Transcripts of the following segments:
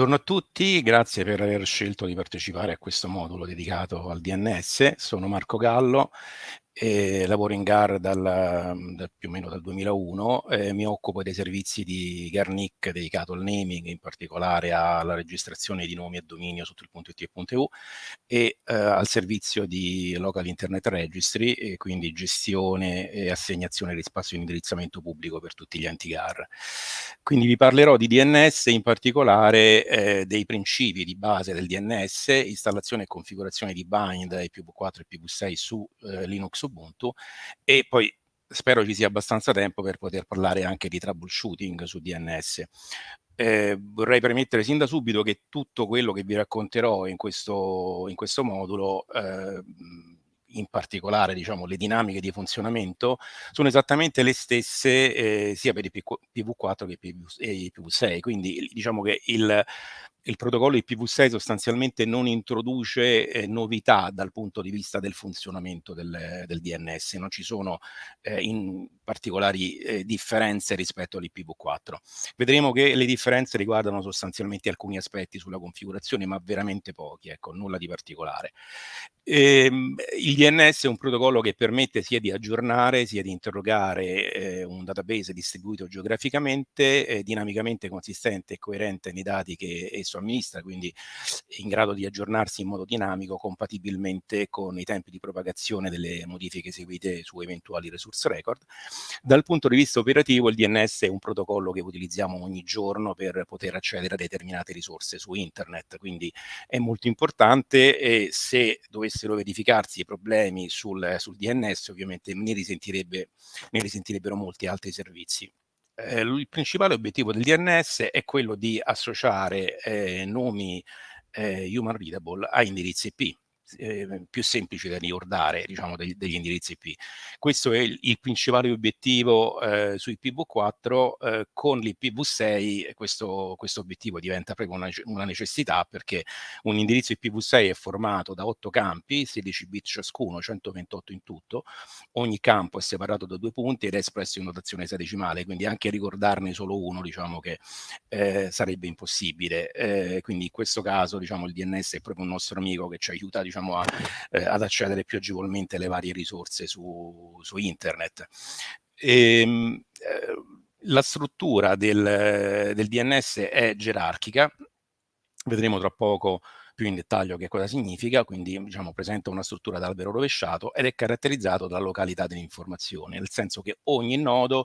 Buongiorno a tutti, grazie per aver scelto di partecipare a questo modulo dedicato al DNS. Sono Marco Gallo e lavoro in GAR dal, dal, più o meno dal 2001, eh, mi occupo dei servizi di Garnic dedicato al naming, in particolare alla registrazione di nomi e dominio su .it.eu e eh, al servizio di Local Internet Registry, e quindi gestione e assegnazione di spazio di indirizzamento pubblico per tutti gli enti GAR. Quindi vi parlerò di DNS, in particolare eh, dei principi di base del DNS, installazione e configurazione di bind IPv4 e IPv6 su eh, Linux Ubuntu e poi spero ci sia abbastanza tempo per poter parlare anche di troubleshooting su DNS. Eh, vorrei premettere sin da subito che tutto quello che vi racconterò in questo, in questo modulo eh, in particolare diciamo, le dinamiche di funzionamento, sono esattamente le stesse eh, sia per i PV4 che per i PV6, quindi diciamo che il, il protocollo IPv6 sostanzialmente non introduce eh, novità dal punto di vista del funzionamento del, del DNS, non ci sono eh, in particolari eh, differenze rispetto all'IPv4. Vedremo che le differenze riguardano sostanzialmente alcuni aspetti sulla configurazione, ma veramente pochi, ecco, nulla di particolare. Ehm, il DNS è un protocollo che permette sia di aggiornare, sia di interrogare eh, un database distribuito geograficamente, eh, dinamicamente consistente e coerente nei dati che esso amministra, quindi in grado di aggiornarsi in modo dinamico compatibilmente con i tempi di propagazione delle modifiche eseguite su eventuali resource record. Dal punto di vista operativo il DNS è un protocollo che utilizziamo ogni giorno per poter accedere a determinate risorse su internet, quindi è molto importante e se dovessero verificarsi problemi sul, sul DNS ovviamente ne, ne risentirebbero molti altri servizi eh, il principale obiettivo del DNS è quello di associare eh, nomi eh, human readable a indirizzi IP eh, più semplici da ricordare diciamo, degli, degli, indirizzi IP. Questo è il, il principale obiettivo eh, su IPv4, eh, con l'IPv6 questo, questo, obiettivo diventa proprio una, una, necessità perché un indirizzo IPv6 è formato da 8 campi, 16 bit ciascuno, 128 in tutto, ogni campo è separato da due punti ed è espresso in notazione esadecimale, quindi anche ricordarne solo uno diciamo che eh, sarebbe impossibile. Eh, quindi in questo caso diciamo, il DNS è proprio un nostro amico che ci aiuta diciamo, diciamo, a, eh, ad accedere più agevolmente alle varie risorse su, su internet. E, ehm, eh, la struttura del, del DNS è gerarchica, vedremo tra poco più in dettaglio che cosa significa, quindi diciamo, presenta una struttura d'albero rovesciato ed è caratterizzato dalla località dell'informazione, nel senso che ogni nodo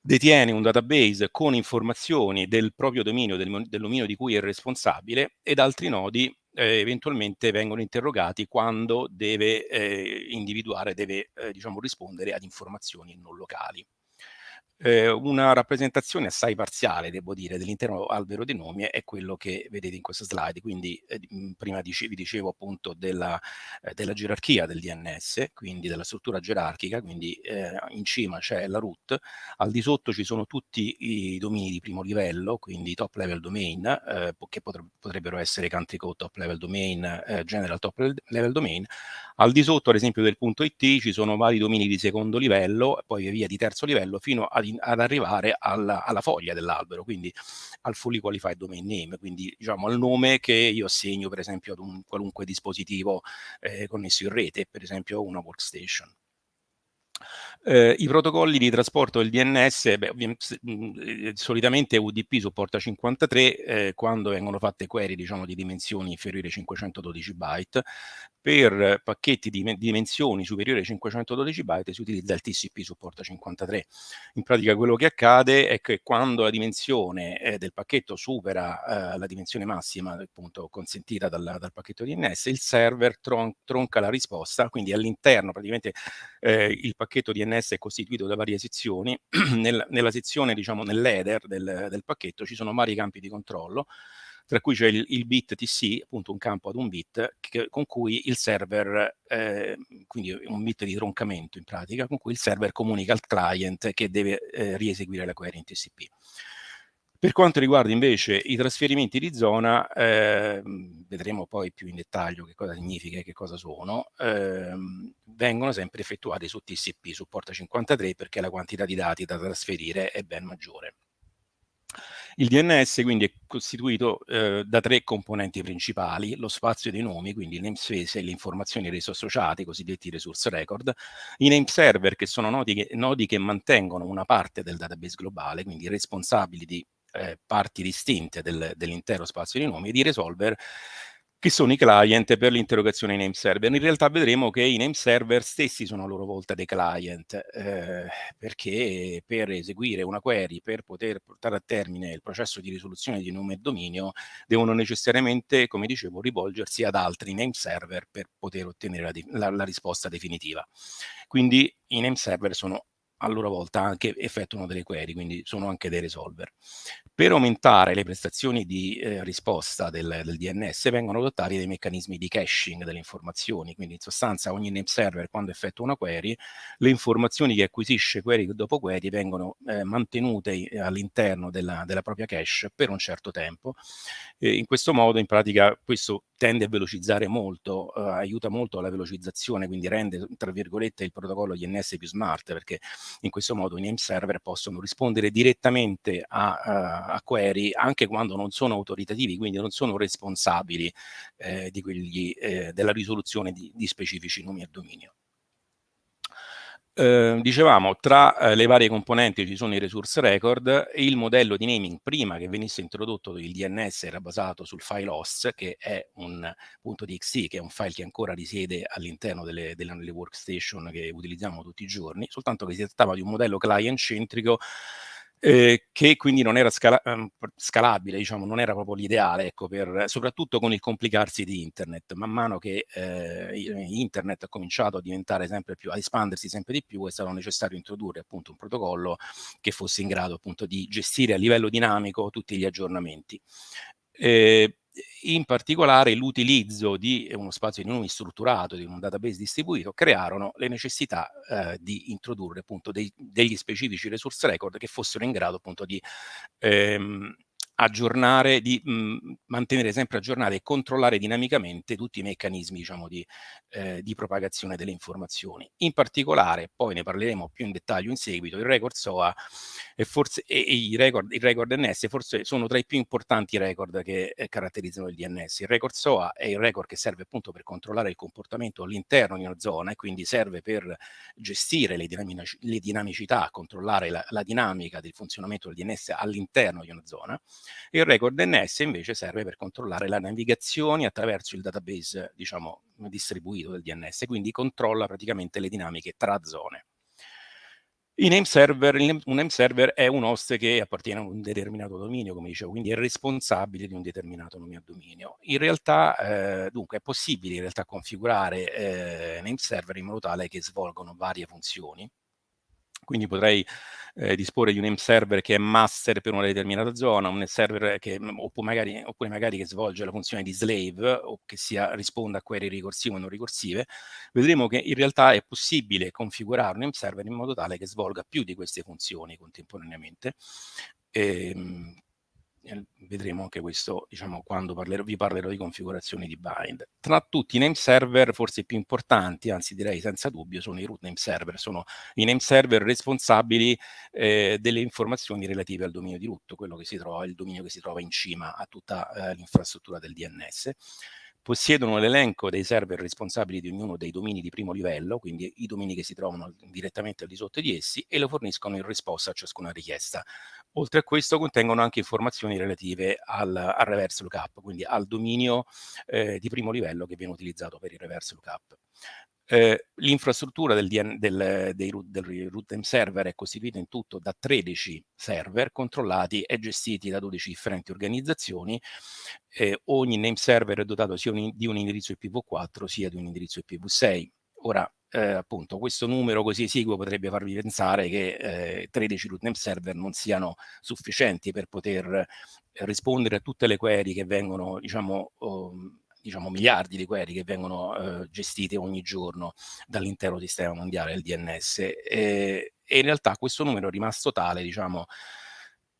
detiene un database con informazioni del proprio dominio, del, del dominio di cui è responsabile, ed altri nodi eh, eventualmente vengono interrogati quando deve eh, individuare, deve eh, diciamo, rispondere ad informazioni non locali eh, una rappresentazione assai parziale, devo dire, dell'intero albero dei nomi è quello che vedete in questa slide. Quindi eh, prima dice, vi dicevo appunto della, eh, della, gerarchia del DNS, quindi della struttura gerarchica, quindi eh, in cima c'è la root, al di sotto ci sono tutti i domini di primo livello, quindi top level domain, eh, che potrebbero essere country code top level domain, eh, general top level domain, al di sotto, ad esempio, del punto IT ci sono vari domini di secondo livello, poi via di terzo livello, fino ad, arrivare alla, alla foglia dell'albero, quindi al fully qualified domain name, quindi diciamo al nome che io assegno per esempio ad un qualunque dispositivo eh, connesso in rete, per esempio una workstation. Eh, I protocolli di trasporto del DNS, beh, mh, solitamente UDP supporta 53 eh, quando vengono fatte query diciamo, di dimensioni inferiori ai 512 byte, per pacchetti di dimensioni superiori ai 512 byte si utilizza il TCP supporta 53. In pratica quello che accade è che quando la dimensione eh, del pacchetto supera eh, la dimensione massima appunto consentita dal, dal pacchetto DNS, il server tron tronca la risposta, quindi all'interno praticamente eh, il pacchetto DNS è costituito da varie sezioni, nel, nella sezione diciamo nell'header del, del pacchetto ci sono vari campi di controllo, tra cui c'è il, il, bit TC, appunto un campo ad un bit, che, con cui il server, eh, quindi un bit di troncamento in pratica, con cui il server comunica al client che deve eh, rieseguire la query in TCP. Per quanto riguarda invece i trasferimenti di zona, eh, vedremo poi più in dettaglio che cosa significa e che cosa sono, eh, vengono sempre effettuati su TCP, su porta 53, perché la quantità di dati da trasferire è ben maggiore. Il DNS quindi è costituito eh, da tre componenti principali, lo spazio dei nomi, quindi il namespace e le informazioni rese associate, i cosiddetti resource record, i name server che sono nodi che, nodi che mantengono una parte del database globale, quindi responsabili di eh, parti distinte del, dell'intero spazio di nomi, ed i resolver che sono i client per l'interrogazione name server. In realtà vedremo che i name server stessi sono a loro volta dei client, eh, perché per eseguire una query, per poter portare a termine il processo di risoluzione di nome e dominio, devono necessariamente, come dicevo, rivolgersi ad altri name server per poter ottenere la, la, la risposta definitiva. Quindi i name server sono a loro volta anche effettuano delle query, quindi sono anche dei resolver. Per aumentare le prestazioni di eh, risposta del, del, DNS vengono adottati dei meccanismi di caching delle informazioni, quindi in sostanza ogni name server quando effettua una query, le informazioni che acquisisce query dopo query vengono eh, mantenute all'interno della, della, propria cache per un certo tempo. E in questo modo in pratica questo tende a velocizzare molto, eh, aiuta molto alla velocizzazione, quindi rende tra virgolette il protocollo DNS più smart perché in questo modo i name server possono rispondere direttamente a, a, a query anche quando non sono autoritativi, quindi non sono responsabili eh, quegli, eh, della risoluzione di, di specifici nomi a dominio. Eh, dicevamo, tra eh, le varie componenti ci sono i resource record, il modello di naming prima che venisse introdotto il DNS era basato sul file host, che è un .txt, che è un file che ancora risiede all'interno delle, delle workstation che utilizziamo tutti i giorni, soltanto che si trattava di un modello client-centrico eh, che quindi non era scala ehm, scalabile, diciamo, non era proprio l'ideale, ecco, per, soprattutto con il complicarsi di internet. Man mano che eh, internet ha cominciato a diventare sempre più, a espandersi sempre di più, è stato necessario introdurre appunto un protocollo che fosse in grado appunto di gestire a livello dinamico tutti gli aggiornamenti. Eh, in particolare l'utilizzo di uno spazio di nomi strutturato, di un database distribuito, crearono le necessità eh, di introdurre appunto dei, degli specifici resource record che fossero in grado appunto di ehm, aggiornare, di mh, mhmm, mantenere sempre aggiornati e controllare dinamicamente tutti i meccanismi diciamo, di, eh, di, propagazione delle informazioni. In particolare, poi ne parleremo più in dettaglio in seguito, il record SOA e, forse, e, e i record, il record NS forse sono tra i più importanti record che eh, caratterizzano il DNS. Il record SOA è il record che serve appunto per controllare il comportamento all'interno di una zona e quindi serve per gestire le, dinamici, le dinamicità, controllare la, la dinamica del funzionamento del DNS all'interno di una zona il record DNS invece serve per controllare le navigazioni attraverso il database, diciamo, distribuito del DNS, quindi controlla praticamente le dinamiche tra zone. I name server, un name server è un host che appartiene a un determinato dominio, come dicevo, quindi è responsabile di un determinato nome a dominio. In realtà, eh, dunque, è possibile in realtà configurare eh, name server in modo tale che svolgono varie funzioni, quindi potrei eh, disporre di un name server che è master per una determinata zona, un server che, mm, oppure magari, oppure magari che svolge la funzione di slave o che sia, risponda a query ricorsive o non ricorsive, vedremo che in realtà è possibile configurare un name server in modo tale che svolga più di queste funzioni contemporaneamente. E, ehm, vedremo anche questo diciamo, quando parlerò, vi parlerò di configurazioni di bind. Tra tutti i name server, forse i più importanti, anzi direi senza dubbio, sono i root name server, sono i name server responsabili eh, delle informazioni relative al dominio di root, quello che si trova, il dominio che si trova in cima a tutta eh, l'infrastruttura del DNS possiedono l'elenco dei server responsabili di ognuno dei domini di primo livello, quindi i domini che si trovano direttamente al di sotto di essi, e lo forniscono in risposta a ciascuna richiesta. Oltre a questo contengono anche informazioni relative al, al reverse lookup, quindi al dominio eh, di primo livello che viene utilizzato per il reverse lookup. Eh, L'infrastruttura del, DN, del, del, root server è costituita in tutto da 13 server controllati e gestiti da 12 differenti organizzazioni. Eh, ogni name server è dotato sia un, di un indirizzo IPv4 sia di un indirizzo IPv6. Ora, eh, appunto, questo numero così esiguo potrebbe farvi pensare che eh, 13 root name server non siano sufficienti per poter rispondere a tutte le query che vengono, diciamo, um, diciamo, miliardi di query che vengono eh, gestite ogni giorno dall'intero sistema mondiale del DNS e, e, in realtà questo numero è rimasto tale, diciamo,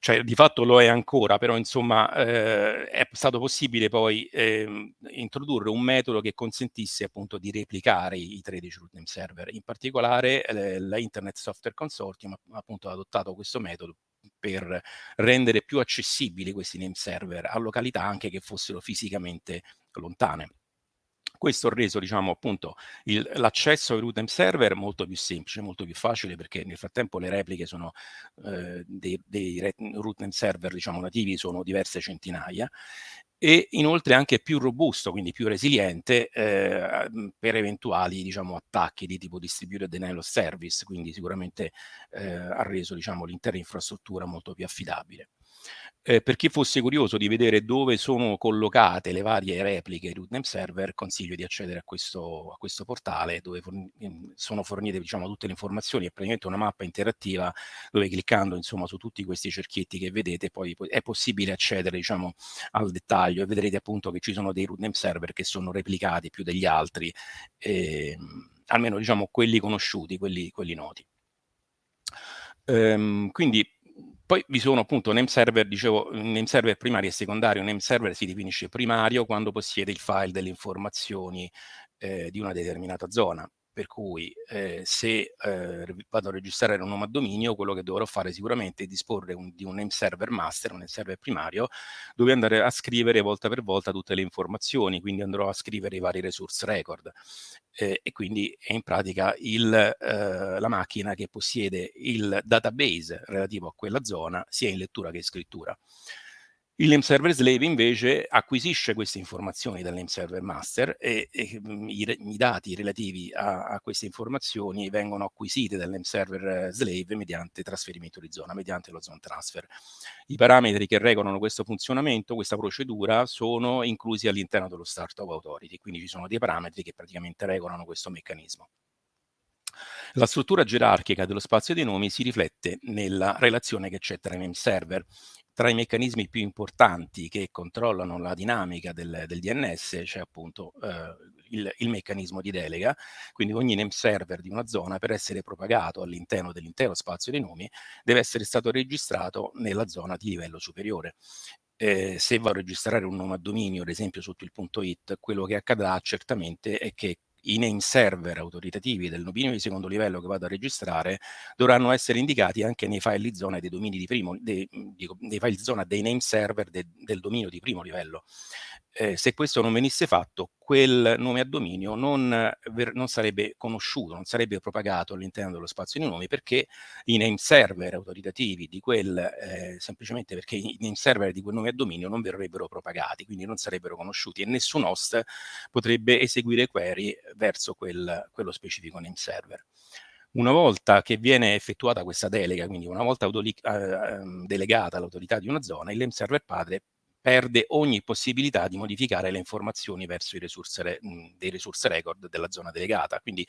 cioè di fatto lo è ancora, però insomma eh, è stato possibile poi eh, introdurre un metodo che consentisse appunto di replicare i, i 13 root name server. In particolare eh, la Software Consortium ha appunto adottato questo metodo per rendere più accessibili questi name server a località anche che fossero fisicamente lontane. Questo ha reso, diciamo, appunto, l'accesso ai name server molto più semplice, molto più facile, perché nel frattempo le repliche sono eh, dei, dei name server, diciamo, nativi sono diverse centinaia e inoltre anche più robusto, quindi più resiliente eh, per eventuali diciamo, attacchi di tipo distributed denial of service, quindi sicuramente eh, ha reso diciamo, l'intera infrastruttura molto più affidabile. Eh, per chi fosse curioso di vedere dove sono collocate le varie repliche rootname server, consiglio di accedere a questo, a questo portale dove forn mm, sono fornite diciamo, tutte le informazioni, è praticamente una mappa interattiva dove cliccando insomma, su tutti questi cerchietti che vedete poi è possibile accedere diciamo, al dettaglio e vedrete appunto che ci sono dei rootname server che sono replicati più degli altri, eh, almeno diciamo quelli conosciuti, quelli, quelli noti. Ehm, quindi poi vi sono appunto name server, dicevo, name server primario e secondario. Name server si definisce primario quando possiede il file delle informazioni eh, di una determinata zona per cui eh, se eh, vado a registrare un nome a dominio, quello che dovrò fare sicuramente è disporre un, di un name server master, un name server primario, dove andare a scrivere volta per volta tutte le informazioni, quindi andrò a scrivere i vari resource record. Eh, e quindi è in pratica il, eh, la macchina che possiede il database relativo a quella zona, sia in lettura che in scrittura. Il name server slave invece acquisisce queste informazioni dal name server master e, e mm, i, i, dati relativi a, a, queste informazioni vengono acquisiti dal name server slave mediante trasferimento di zona, mediante lo zone transfer. I parametri che regolano questo funzionamento, questa procedura, sono inclusi all'interno dello Startup Authority, quindi ci sono dei parametri che praticamente regolano questo meccanismo. La struttura gerarchica dello spazio dei nomi si riflette nella relazione che c'è tra i name server tra i meccanismi più importanti che controllano la dinamica del, del DNS c'è appunto eh, il, il, meccanismo di delega, quindi ogni name server di una zona per essere propagato all'interno dell'intero spazio dei nomi deve essere stato registrato nella zona di livello superiore. Eh, se va a registrare un nome a dominio, ad esempio sotto il punto it, quello che accadrà certamente è che i name server autoritativi del dominio di secondo livello che vado a registrare dovranno essere indicati anche nei file di zona dei domini di primo, dei, dico, dei file zona dei name server de, del dominio di primo livello. Eh, se questo non venisse fatto, quel nome a dominio non, ver, non sarebbe conosciuto, non sarebbe propagato all'interno dello spazio di nomi perché i name server autoritativi di quel, eh, semplicemente perché i name server di quel nome a dominio non verrebbero propagati, quindi non sarebbero conosciuti e nessun host potrebbe eseguire query verso quel, quello specifico name server. Una volta che viene effettuata questa delega, quindi una volta eh, ehm, delegata all'autorità di una zona, il name server padre perde ogni possibilità di modificare le informazioni verso i resource, dei resource record della zona delegata. Quindi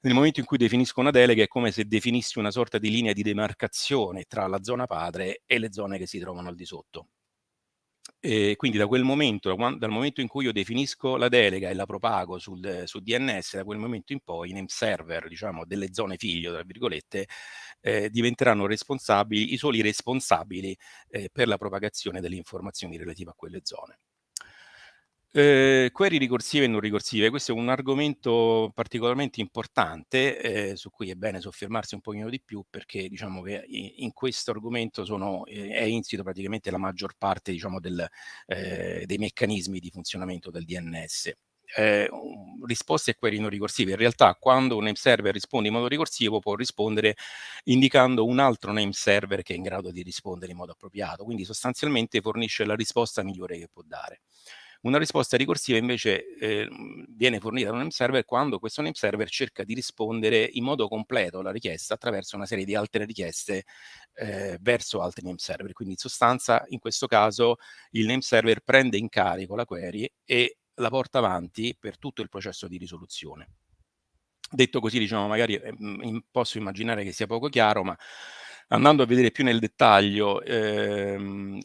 nel momento in cui definisco una delega è come se definissi una sorta di linea di demarcazione tra la zona padre e le zone che si trovano al di sotto. E quindi da quel momento, dal momento in cui io definisco la delega e la propago sul, sul DNS, da quel momento in poi i name server, diciamo, delle zone figlio, tra virgolette, eh, diventeranno responsabili, i soli responsabili eh, per la propagazione delle informazioni relative a quelle zone. Eh, query ricorsive e non ricorsive, questo è un argomento particolarmente importante eh, su cui è bene soffermarsi un pochino di più perché diciamo che in questo argomento sono, eh, è insito praticamente la maggior parte diciamo, del, eh, dei meccanismi di funzionamento del DNS. Eh, risposte a query non ricorsive. In realtà quando un name server risponde in modo ricorsivo può rispondere indicando un altro name server che è in grado di rispondere in modo appropriato, quindi sostanzialmente fornisce la risposta migliore che può dare. Una risposta ricorsiva invece eh, viene fornita da un name server quando questo name server cerca di rispondere in modo completo alla richiesta attraverso una serie di altre richieste eh, verso altri name server. Quindi in sostanza in questo caso il name server prende in carico la query e la porta avanti per tutto il processo di risoluzione. Detto così, diciamo, magari eh, posso immaginare che sia poco chiaro, ma andando a vedere più nel dettaglio, ehm,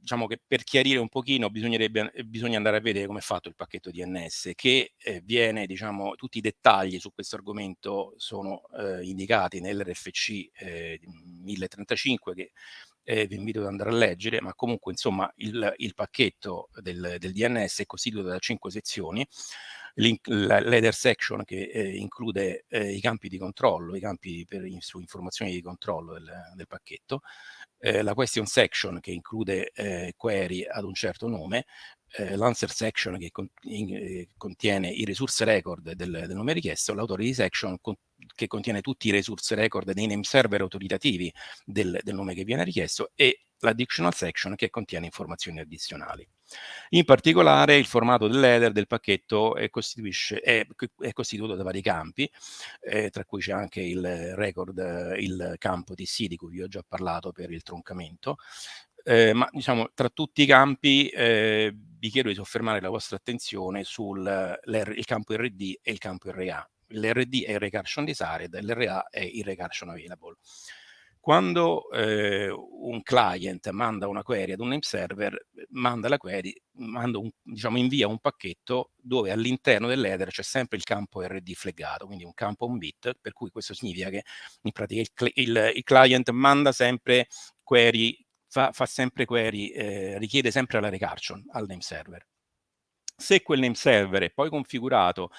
diciamo che per chiarire un pochino bisogna andare a vedere come è fatto il pacchetto DNS, che eh, viene, diciamo, tutti i dettagli su questo argomento sono eh, indicati nell'RFC eh, 1035 che eh, vi invito ad andare a leggere, ma comunque insomma il, il pacchetto del, del, DNS è costituito da cinque sezioni. L'header section che eh, include eh, i campi di controllo, i campi per, su informazioni di controllo del, del pacchetto, eh, la question section che include eh, query ad un certo nome, eh, l'answer section che con, in, eh, contiene i resource record del, del nome richiesto, l'authority section con, che contiene tutti i resource record dei name server autoritativi del, del nome che viene richiesto e l'additional section che contiene informazioni addizionali. In particolare il formato dell'header del pacchetto è, è, è, costituito da vari campi, eh, tra cui c'è anche il record, il campo TC di cui vi ho già parlato per il troncamento, eh, ma diciamo tra tutti i campi eh, vi chiedo di soffermare la vostra attenzione sul campo RD e il campo RA. L'RD è il recursion desired, l'RA è il recursion available. Quando eh, un client manda una query ad un name server, manda la query, manda un, diciamo, invia un pacchetto dove all'interno dell'header c'è sempre il campo RD flaggato, quindi un campo on bit, per cui questo significa che in pratica il, il, il client manda sempre query, fa, fa sempre query, eh, richiede sempre la recursion al name server. Se quel name server è poi configurato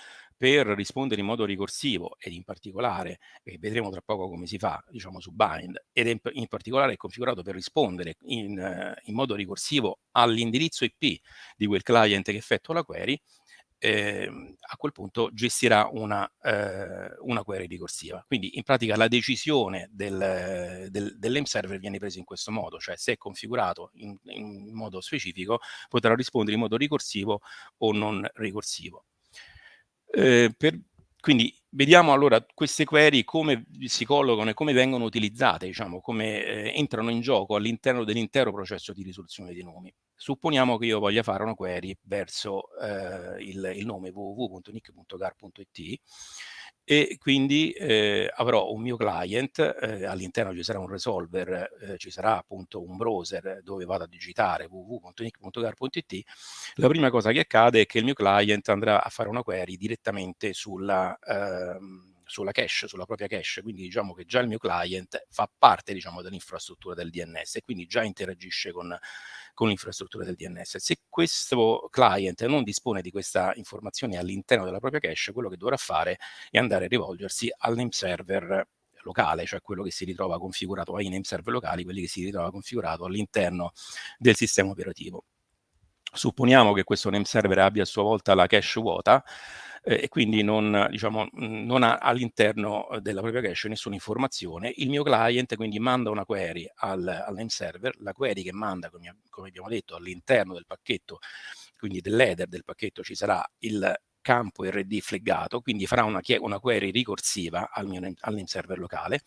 per rispondere in modo ricorsivo ed in particolare, e vedremo tra poco come si fa, diciamo su bind, ed in, in particolare è configurato per rispondere in, uh, in modo ricorsivo all'indirizzo IP di quel client che effettua la query, eh, a quel punto gestirà una, eh, una, query ricorsiva. Quindi in pratica la decisione del, del, dell'AIM server viene presa in questo modo, cioè se è configurato in, in modo specifico potrà rispondere in modo ricorsivo o non ricorsivo. Eh, per, quindi vediamo allora queste query come si collocano e come vengono utilizzate, diciamo, come eh, entrano in gioco all'interno dell'intero processo di risoluzione dei nomi. Supponiamo che io voglia fare una query verso eh, il, il, nome www.nick.gar.it e quindi eh, avrò un mio client, eh, all'interno ci sarà un resolver, eh, ci sarà appunto un browser dove vado a digitare www.nick.gar.it, la prima cosa che accade è che il mio client andrà a fare una query direttamente sulla... Ehm, sulla cache, sulla propria cache, quindi diciamo che già il mio client fa parte diciamo, dell'infrastruttura del DNS e quindi già interagisce con, con l'infrastruttura del DNS. Se questo client non dispone di questa informazione all'interno della propria cache, quello che dovrà fare è andare a rivolgersi al name server locale, cioè quello che si ritrova configurato ai name server locali, quelli che si ritrova configurato all'interno del sistema operativo. Supponiamo che questo name server abbia a sua volta la cache vuota, eh, e quindi non, diciamo, non ha all'interno della propria cache nessuna informazione. Il mio client quindi manda una query al, al name server, la query che manda, come, come abbiamo detto, all'interno del pacchetto, quindi dell'header del pacchetto ci sarà il campo RD flaggato, quindi farà una, una query ricorsiva al mio al name server locale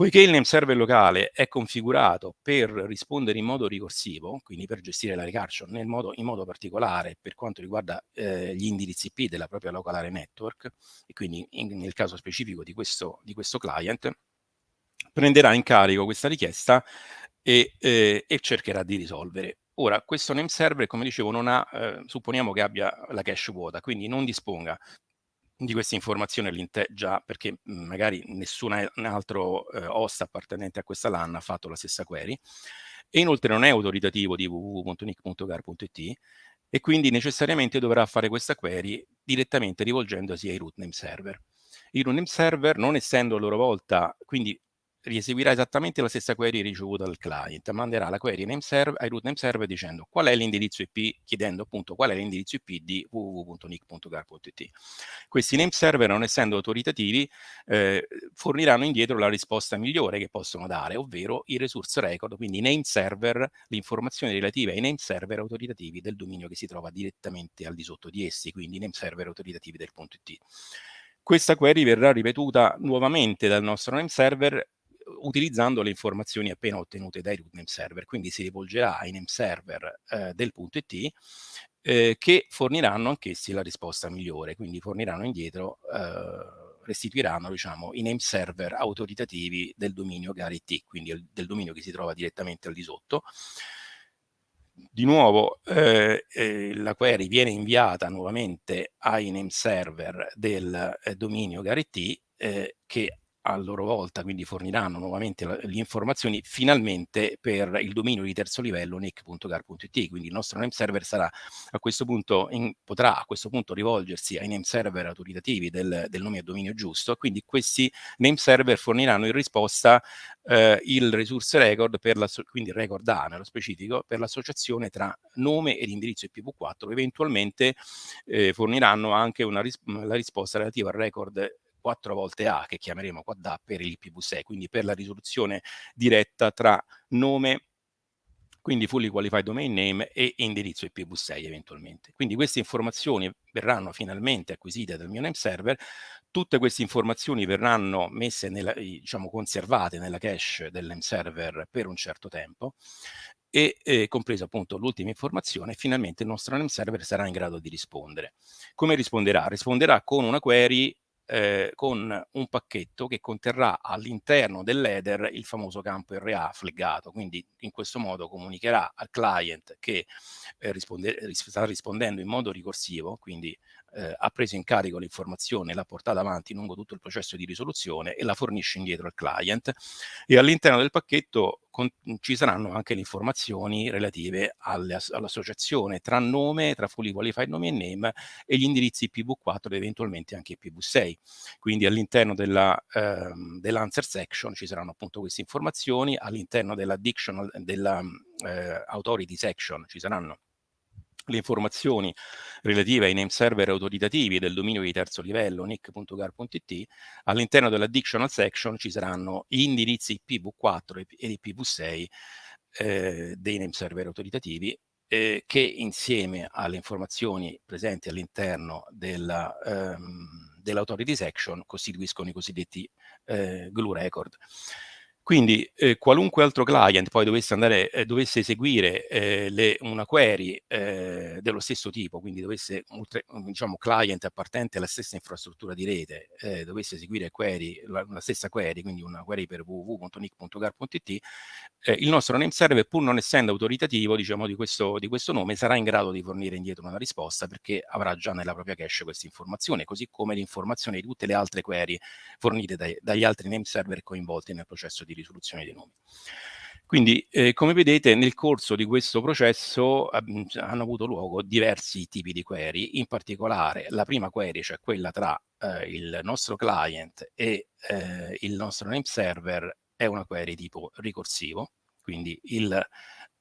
Poiché il name server locale è configurato per rispondere in modo ricorsivo, quindi per gestire la recursion nel modo, in modo particolare per quanto riguarda eh, gli indirizzi IP della propria local area network, e quindi in, nel caso specifico di questo, di questo client, prenderà in carico questa richiesta e, eh, e cercherà di risolvere. Ora, questo name server, come dicevo, non ha, eh, supponiamo che abbia la cache vuota, quindi non disponga di queste informazioni già perché mhmm, magari nessun altro eh, host appartenente a questa LAN ha fatto la stessa query e inoltre non è autoritativo di www.nick.gar.it e quindi necessariamente dovrà fare questa query direttamente rivolgendosi ai root name server. I root name server non essendo a loro volta, quindi rieseguirà esattamente la stessa query ricevuta dal client, manderà la query name server, ai root name server dicendo qual è l'indirizzo IP, chiedendo appunto qual è l'indirizzo IP di www.nick.gar.it. Questi name server, non essendo autoritativi, eh, forniranno indietro la risposta migliore che possono dare, ovvero i resource record, quindi i name server, le informazioni relative ai name server autoritativi del dominio che si trova direttamente al di sotto di essi, quindi i name server autoritativi del punto .it. Questa query verrà ripetuta nuovamente dal nostro name server utilizzando le informazioni appena ottenute dai root name server, quindi si rivolgerà ai name server eh, del punto .it eh, che forniranno anch'essi la risposta migliore, quindi forniranno indietro, eh, restituiranno diciamo, i name server autoritativi del dominio GARIT, quindi il, del dominio che si trova direttamente al di sotto. Di nuovo eh, eh, la query viene inviata nuovamente ai name server del eh, dominio GARIT che a loro volta quindi forniranno nuovamente le informazioni finalmente per il dominio di terzo livello nic.gar.it, quindi il nostro name server sarà a questo punto in, potrà a questo punto rivolgersi ai name server autoritativi del, del nome e dominio giusto, quindi questi name server forniranno in risposta eh, il resource record, per la, quindi il record A nello specifico, per l'associazione tra nome ed indirizzo IPv4, eventualmente eh, forniranno anche una ris la risposta relativa al record 4 volte A, che chiameremo quad A per l'IPv6, quindi per la risoluzione diretta tra nome quindi fully qualified domain name e indirizzo IPv6 eventualmente. Quindi queste informazioni verranno finalmente acquisite dal mio name server, tutte queste informazioni verranno messe nella, diciamo conservate nella cache del name server per un certo tempo e eh, compreso appunto l'ultima informazione, finalmente il nostro name server sarà in grado di rispondere. Come risponderà? Risponderà con una query eh, con un pacchetto che conterrà all'interno dell'header il famoso campo RA flaggato, quindi in questo modo comunicherà al client che eh, risponde, sta rispondendo in modo ricorsivo, quindi eh, ha preso in carico l'informazione, l'ha portata avanti lungo tutto il processo di risoluzione e la fornisce indietro al client e all'interno del pacchetto con, ci saranno anche le informazioni relative all'associazione tra nome, tra fully qualified nome e name e gli indirizzi IPv4 ed eventualmente anche IPv6. Quindi all'interno ehm, dell'answer section ci saranno appunto queste informazioni, all'interno della, della eh, authority section ci saranno le informazioni relative ai name server autoritativi del dominio di terzo livello nic.gar.it, all'interno dell'additional section ci saranno gli indirizzi IPv4 e IPv6 eh, dei name server autoritativi eh, che insieme alle informazioni presenti all'interno della, ehm, dell'authority section costituiscono i cosiddetti eh, glue record. Quindi eh, qualunque altro client poi dovesse, andare, eh, dovesse eseguire eh, le, una query eh, dello stesso tipo, quindi dovesse, diciamo, client appartenente alla stessa infrastruttura di rete, eh, dovesse eseguire query, la, la, stessa query, quindi una query per www.nic.gar.it, eh, il nostro name server, pur non essendo autoritativo diciamo, di, questo, di questo nome, sarà in grado di fornire indietro una risposta perché avrà già nella propria cache questa informazione, così come l'informazione di tutte le altre query fornite dai, dagli altri name server coinvolti nel processo di risoluzione dei nomi. Quindi, eh, come vedete, nel corso di questo processo eh, hanno avuto luogo diversi tipi di query, in particolare la prima query, cioè quella tra eh, il nostro client e eh, il nostro name server, è una query tipo ricorsivo, quindi il,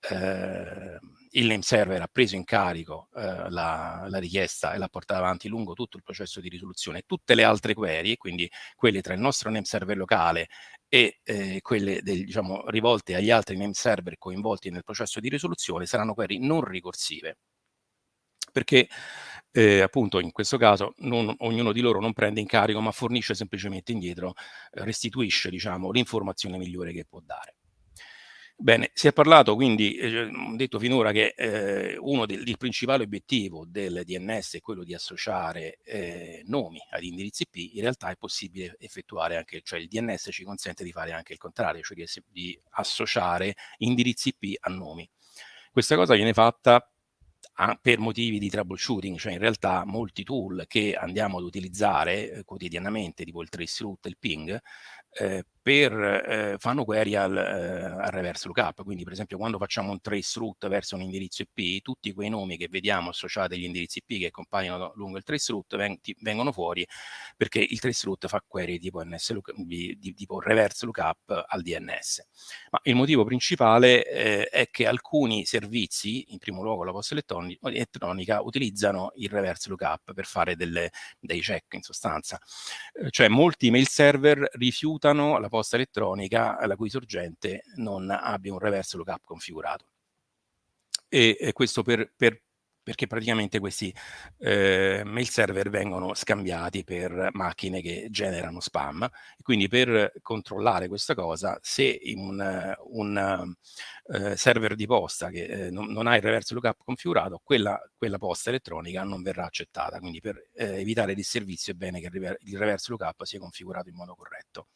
eh, il name server ha preso in carico eh, la, la, richiesta e l'ha portata avanti lungo tutto il processo di risoluzione. Tutte le altre query, quindi quelle tra il nostro name server locale e eh, quelle del, diciamo, rivolte agli altri name server coinvolti nel processo di risoluzione saranno query non ricorsive perché eh, appunto in questo caso non, ognuno di loro non prende in carico ma fornisce semplicemente indietro, eh, restituisce diciamo, l'informazione migliore che può dare. Bene, si è parlato quindi, eh, detto finora che eh, uno del il principale obiettivo del DNS è quello di associare eh, nomi ad indirizzi IP, in realtà è possibile effettuare anche, cioè il DNS ci consente di fare anche il contrario, cioè di, di associare indirizzi IP a nomi. Questa cosa viene fatta per motivi di troubleshooting, cioè in realtà molti tool che andiamo ad utilizzare eh, quotidianamente, tipo il traceroute il ping, eh, per, eh, fanno query al, eh, al, reverse lookup, quindi per esempio quando facciamo un trace route verso un indirizzo IP, tutti quei nomi che vediamo associati agli indirizzi IP che compaiono lungo il trace route veng vengono fuori perché il trace route fa query tipo, NS look, di, di, tipo reverse lookup al DNS. Ma il motivo principale eh, è che alcuni servizi, in primo luogo la posta elettronica, utilizzano il reverse lookup per fare delle, dei check in sostanza. Eh, cioè molti mail server rifiutano la posta elettronica la cui sorgente non abbia un reverse lookup configurato. E, e questo per, per, perché praticamente questi eh, mail server vengono scambiati per macchine che generano spam. E quindi per controllare questa cosa, se un, un uh, server di posta che eh, non, non, ha il reverse lookup configurato, quella, quella, posta elettronica non verrà accettata. Quindi per eh, evitare disservizio è bene che il reverse lookup sia configurato in modo corretto.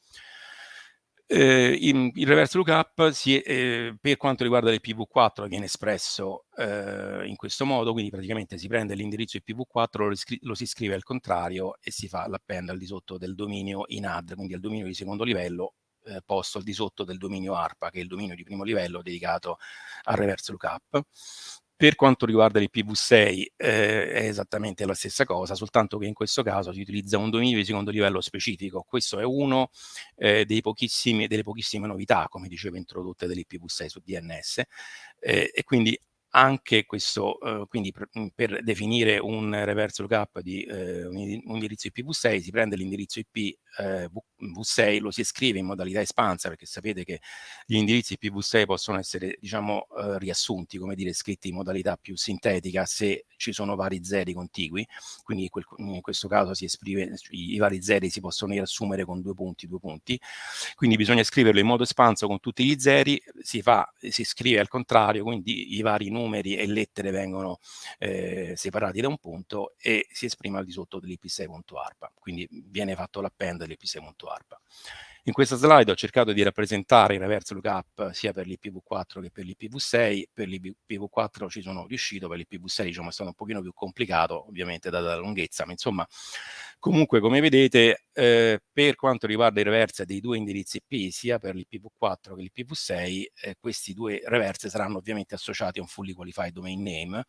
Eh, in, il reverse lookup si, eh, per quanto riguarda l'IPv4 viene espresso eh, in questo modo, quindi praticamente si prende l'indirizzo IPv4, lo, lo, si scrive al contrario e si fa l'append al di sotto del dominio in add, quindi al dominio di secondo livello eh, posto al di sotto del dominio ARPA, che è il dominio di primo livello dedicato al reverse lookup. Per quanto riguarda l'IPv6 eh, è esattamente la stessa cosa, soltanto che in questo caso si utilizza un dominio di secondo livello specifico. Questo è uno eh, delle pochissime novità, come dicevo, introdotte dell'IPv6 su DNS eh, e quindi anche questo, eh, quindi per, per, definire un reverse lookup di eh, un, indirizzo IPv6 si prende l'indirizzo IP eh, V6, lo si scrive in modalità espansa perché sapete che gli indirizzi IPv6 possono essere diciamo eh, riassunti, come dire, scritti in modalità più sintetica se ci sono vari zeri contigui, quindi quel, in questo caso si esprime, i, i vari zeri si possono riassumere con due punti, due punti, quindi bisogna scriverlo in modo espanso con tutti gli zeri, si, fa, si scrive al contrario, quindi i vari numeri e lettere vengono eh, separati da un punto e si esprime al di sotto dell'ip6.arpa, quindi viene fatto l'append dell'ip6.arpa. In questa slide ho cercato di rappresentare il reverse lookup sia per l'IPv4 che per l'IPv6. Per l'IPv4 ci sono riuscito, per l'IPv6 diciamo, è stato un pochino più complicato, ovviamente data la lunghezza, ma insomma, comunque come vedete, eh, per quanto riguarda i reverse dei due indirizzi IP, sia per l'IPv4 che l'IPv6, eh, questi due reverse saranno ovviamente associati a un fully qualified domain name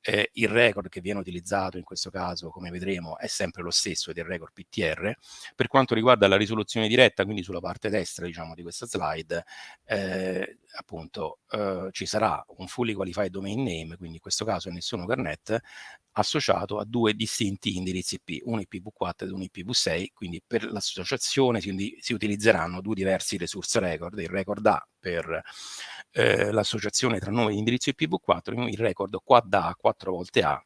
eh, il record che viene utilizzato in questo caso, come vedremo, è sempre lo stesso il record PTR. Per quanto riguarda la risoluzione diretta, quindi sulla parte destra diciamo, di questa slide, eh, appunto eh, ci sarà un fully qualified domain name, quindi in questo caso è nessuno Garnet, associato a due distinti indirizzi IP, un IPv4 ed un IPv6, quindi per l'associazione si, si, utilizzeranno due diversi resource record, il record A per eh, l'associazione tra nome di indirizzo IPv4 e il record quad A 4 volte A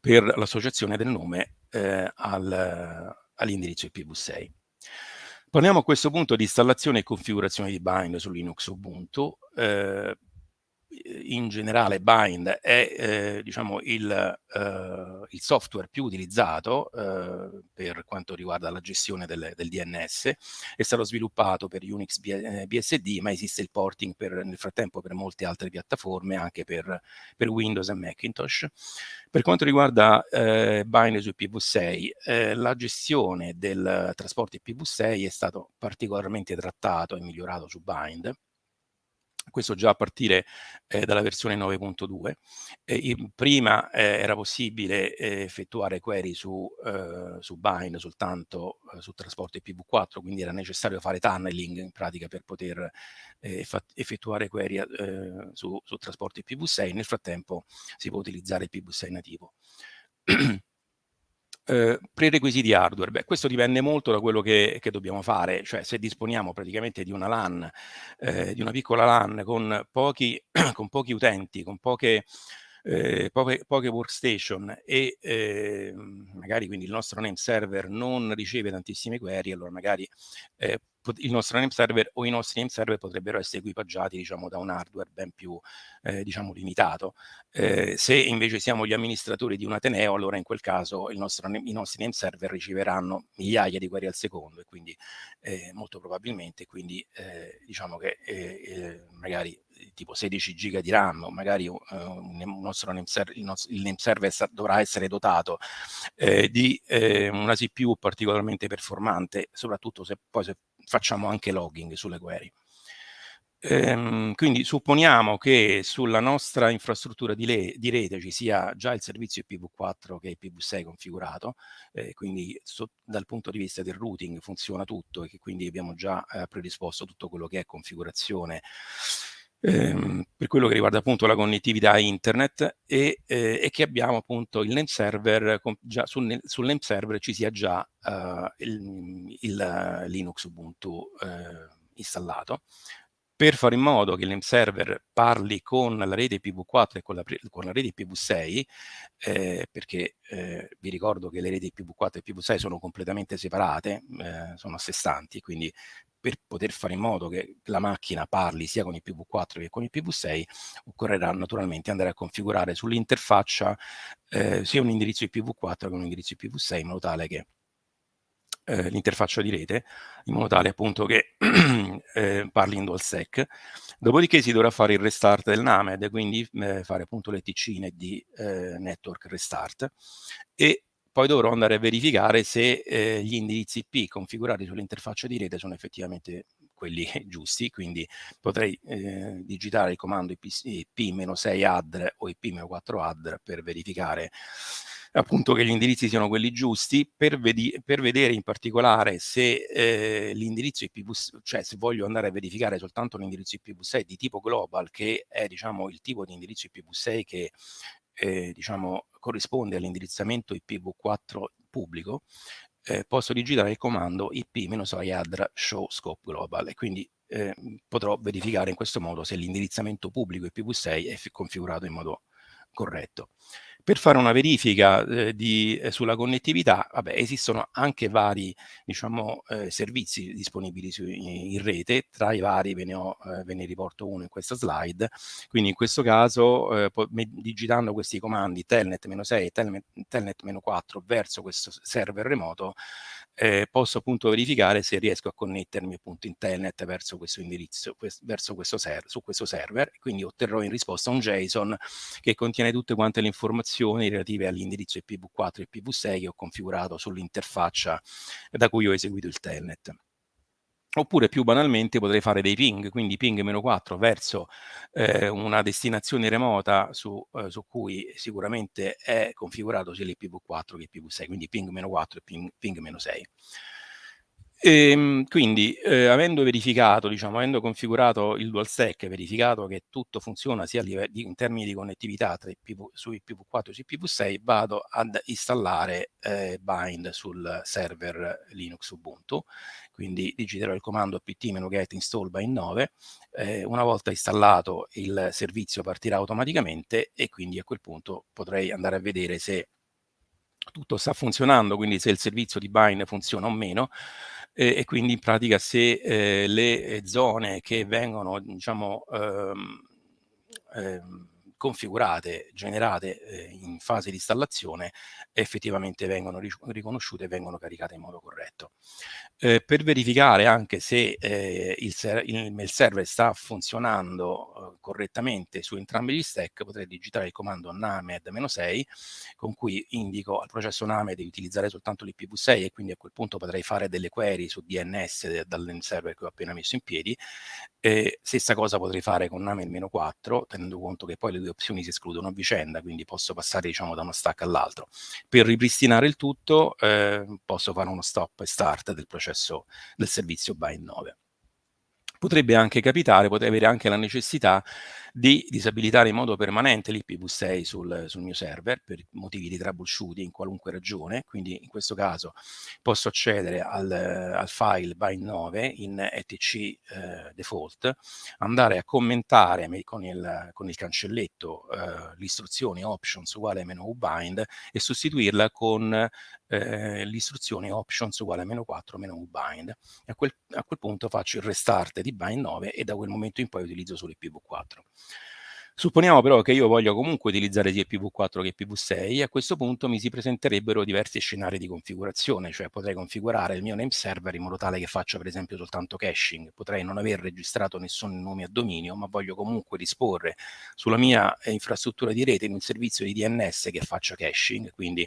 per l'associazione del nome eh, al, all'indirizzo IPv6. Parliamo a questo punto di installazione e configurazione di bind su Linux Ubuntu. Eh, in generale Bind è eh, diciamo il, eh, il, software più utilizzato eh, per quanto riguarda la gestione del, del, DNS, è stato sviluppato per Unix BSD eh, ma esiste il porting per, nel frattempo per molte altre piattaforme, anche per, per Windows e Macintosh. Per quanto riguarda eh, Bind su IPv6, eh, la gestione del trasporto IPv6 è stato particolarmente trattato e migliorato su Bind questo già a partire eh, dalla versione 9.2. Eh, prima eh, era possibile eh, effettuare query su, eh, su Bind soltanto eh, su trasporto IPv4, quindi era necessario fare tunneling in pratica per poter effettuare query su, su trasporto IPv6. Nel frattempo si può utilizzare IPv6 nativo. Eh, prerequisiti hardware, beh questo dipende molto da quello che, che, dobbiamo fare, cioè se disponiamo praticamente di una LAN, eh, di una piccola LAN con pochi, con pochi utenti, con poche, eh, poche, poche, workstation e eh, magari quindi il nostro name server non riceve tantissime query, allora magari eh, il nostro name server o i nostri name server potrebbero essere equipaggiati diciamo, da un hardware ben più eh, diciamo, limitato. Eh, se invece siamo gli amministratori di un Ateneo, allora in quel caso nostro, i nostri name server riceveranno migliaia di query al secondo e quindi eh, molto probabilmente quindi eh, diciamo che eh, eh, magari tipo 16 giga di RAM, magari uh, name server, il, nostro, il name server dovrà essere dotato eh, di eh, una CPU particolarmente performante, soprattutto se poi se facciamo anche logging sulle query. Ehm, quindi supponiamo che sulla nostra infrastruttura di, di, rete ci sia già il servizio IPv4 che è IPv6 configurato, eh, quindi dal punto di vista del routing funziona tutto e che quindi abbiamo già eh, predisposto tutto quello che è configurazione ehm, per quello che riguarda appunto la connettività internet e, eh, e che abbiamo appunto il name server, già sul, sul name server ci sia già uh, il, il, Linux Ubuntu eh, installato. Per fare in modo che il name server parli con la rete IPv4 e con la, con la rete IPv6, eh, perché eh, vi ricordo che le reti IPv4 e IPv6 sono completamente separate, eh, sono a sé stanti, quindi per poter fare in modo che la macchina parli sia con il IPv4 che con il IPv6, occorrerà naturalmente andare a configurare sull'interfaccia eh, sia un indirizzo IPv4 che un indirizzo IPv6 in modo tale che eh, l'interfaccia di rete, in modo tale appunto che eh, parli in DualSec. Dopodiché si dovrà fare il restart del NAMED, quindi eh, fare appunto l'ETC di eh, network restart e poi dovrò andare a verificare se eh, gli indirizzi IP configurati sull'interfaccia di rete sono effettivamente quelli giusti, quindi potrei eh, digitare il comando IP-6add o IP-4add per verificare appunto che gli indirizzi siano quelli giusti per, per vedere in particolare se eh, l'indirizzo IPv6, cioè se voglio andare a verificare soltanto l'indirizzo IPv6 di tipo global che è diciamo il tipo di indirizzo IPv6 che eh, diciamo corrisponde all'indirizzamento IPv4 pubblico eh, posso digitare il comando ip-addr show scope global e quindi eh, potrò verificare in questo modo se l'indirizzamento pubblico IPv6 è configurato in modo corretto. Per fare una verifica eh, di, eh, sulla connettività, vabbè, esistono anche vari diciamo, eh, servizi disponibili su, in, rete, tra i vari ve ne, ho, eh, ve ne riporto uno in questa slide, quindi in questo caso eh, digitando questi comandi telnet-6 e telnet-4 verso questo server remoto eh, posso appunto verificare se riesco a connettermi appunto in telnet verso questo indirizzo, quest verso questo su questo server, quindi otterrò in risposta un JSON che contiene tutte quante le informazioni relative all'indirizzo IPv4 e IPv6 che ho configurato sull'interfaccia da cui ho eseguito il telnet. Oppure più banalmente potrei fare dei ping, quindi ping-4 verso eh, una destinazione remota su, eh, su, cui sicuramente è configurato sia l'IPv4 che l'IPv6, quindi ping-4 e ping-6. Ping e, ehm, quindi, eh, avendo verificato, diciamo, avendo configurato il DualSec, verificato che tutto funziona sia di, in termini di connettività tra IPv, su IPv4 e su IPv6, vado ad installare eh, bind sul server Linux Ubuntu. Quindi digiterò il comando pt-get install bind 9. Eh, una volta installato il servizio partirà automaticamente e quindi a quel punto potrei andare a vedere se tutto sta funzionando, quindi se il servizio di bind funziona o meno eh, e quindi in pratica se eh, le zone che vengono diciamo ehm, ehm, configurate, generate eh, in fase di installazione effettivamente vengono riconosciute e vengono caricate in modo corretto. Eh, per verificare anche se eh, il, il, mail server sta funzionando eh, correttamente su entrambi gli stack potrei digitare il comando named-6 con cui indico al processo named di utilizzare soltanto l'IPv6 e quindi a quel punto potrei fare delle query su DNS dal server che ho appena messo in piedi. stessa cosa potrei fare con named-4 tenendo conto che poi le due opzioni si escludono a vicenda quindi posso passare diciamo da uno stack all'altro. Per ripristinare il tutto eh, posso fare uno stop e start del processo del servizio bind 9. Potrebbe anche capitare, potrei avere anche la necessità di disabilitare in modo permanente l'IPv6 sul, sul, mio server per motivi di troubleshooting in qualunque ragione, quindi in questo caso posso accedere al, al file bind9 in etc eh, default, andare a commentare con il, con il cancelletto eh, l'istruzione options uguale meno bind e sostituirla con eh, l'istruzione options uguale a meno 4 meno bind. A quel, a quel punto faccio il restart di bind 9 e da quel momento in poi utilizzo solo IPv4. Supponiamo però che io voglia comunque utilizzare sia IPv4 che IPv6 a questo punto mi si presenterebbero diversi scenari di configurazione, cioè potrei configurare il mio name server in modo tale che faccia per esempio soltanto caching, potrei non aver registrato nessun nome a dominio, ma voglio comunque disporre sulla mia infrastruttura di rete in un servizio di DNS che faccia caching, quindi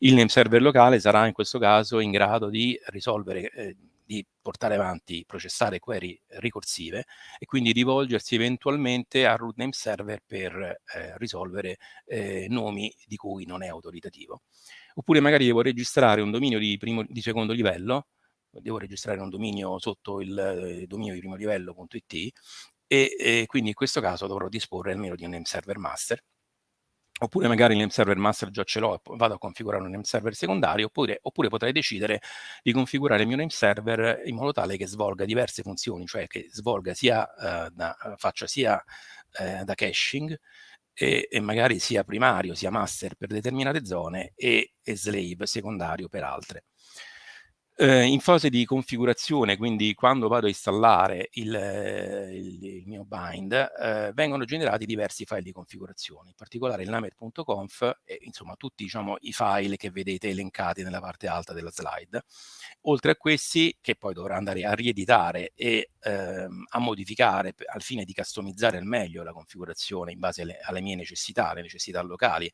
il name server locale sarà in questo caso in grado di risolvere eh, di portare avanti, processare query ricorsive e quindi rivolgersi eventualmente al root name server per eh, risolvere eh, nomi di cui non è autoritativo. Oppure magari devo registrare un dominio di, primo, di secondo livello, devo registrare un dominio sotto il eh, dominio di primo livello.it e, e quindi in questo caso dovrò disporre almeno di un name server master oppure magari il name server master già ce l'ho e vado a configurare un name server secondario, oppure, oppure, potrei decidere di configurare il mio name server in modo tale che svolga diverse funzioni, cioè che svolga sia, eh, da, faccia sia eh, da caching e, e, magari sia primario sia master per determinate zone e, e slave secondario per altre. Eh, in fase di configurazione, quindi quando vado a installare il, il, il mio bind, eh, vengono generati diversi file di configurazione, in particolare il named.conf e insomma tutti diciamo, i file che vedete elencati nella parte alta della slide. Oltre a questi, che poi dovrà andare a rieditare e ehm, a modificare al fine di customizzare al meglio la configurazione in base alle, alle mie necessità, alle necessità locali,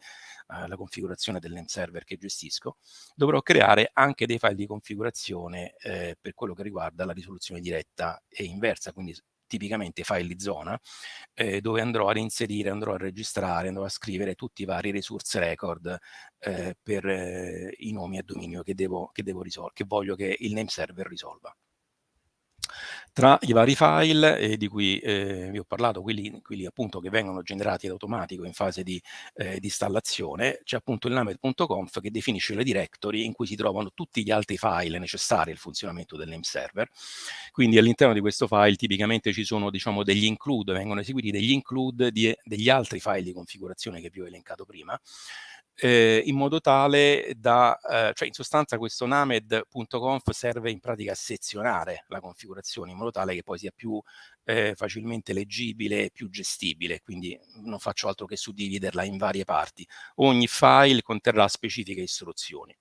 alla configurazione del name server che gestisco, dovrò creare anche dei file di configurazione eh, per quello che riguarda la risoluzione diretta e inversa, quindi tipicamente file di zona, eh, dove andrò ad inserire, andrò a registrare, andrò a scrivere tutti i vari resource record eh, per eh, i nomi a dominio che, devo, che, devo che voglio che il name server risolva. Tra i vari file eh, di cui eh, vi ho parlato, quelli, quelli, appunto che vengono generati in automatico in fase di, eh, di installazione, c'è appunto il named.conf che definisce le directory in cui si trovano tutti gli altri file necessari al funzionamento del name server. Quindi all'interno di questo file tipicamente ci sono diciamo degli include, vengono eseguiti degli include di, degli altri file di configurazione che vi ho elencato prima, eh, in modo tale da, eh, cioè in sostanza questo named.conf serve in pratica a sezionare la configurazione in modo tale che poi sia più eh, facilmente leggibile e più gestibile, quindi non faccio altro che suddividerla in varie parti. Ogni file conterrà specifiche istruzioni.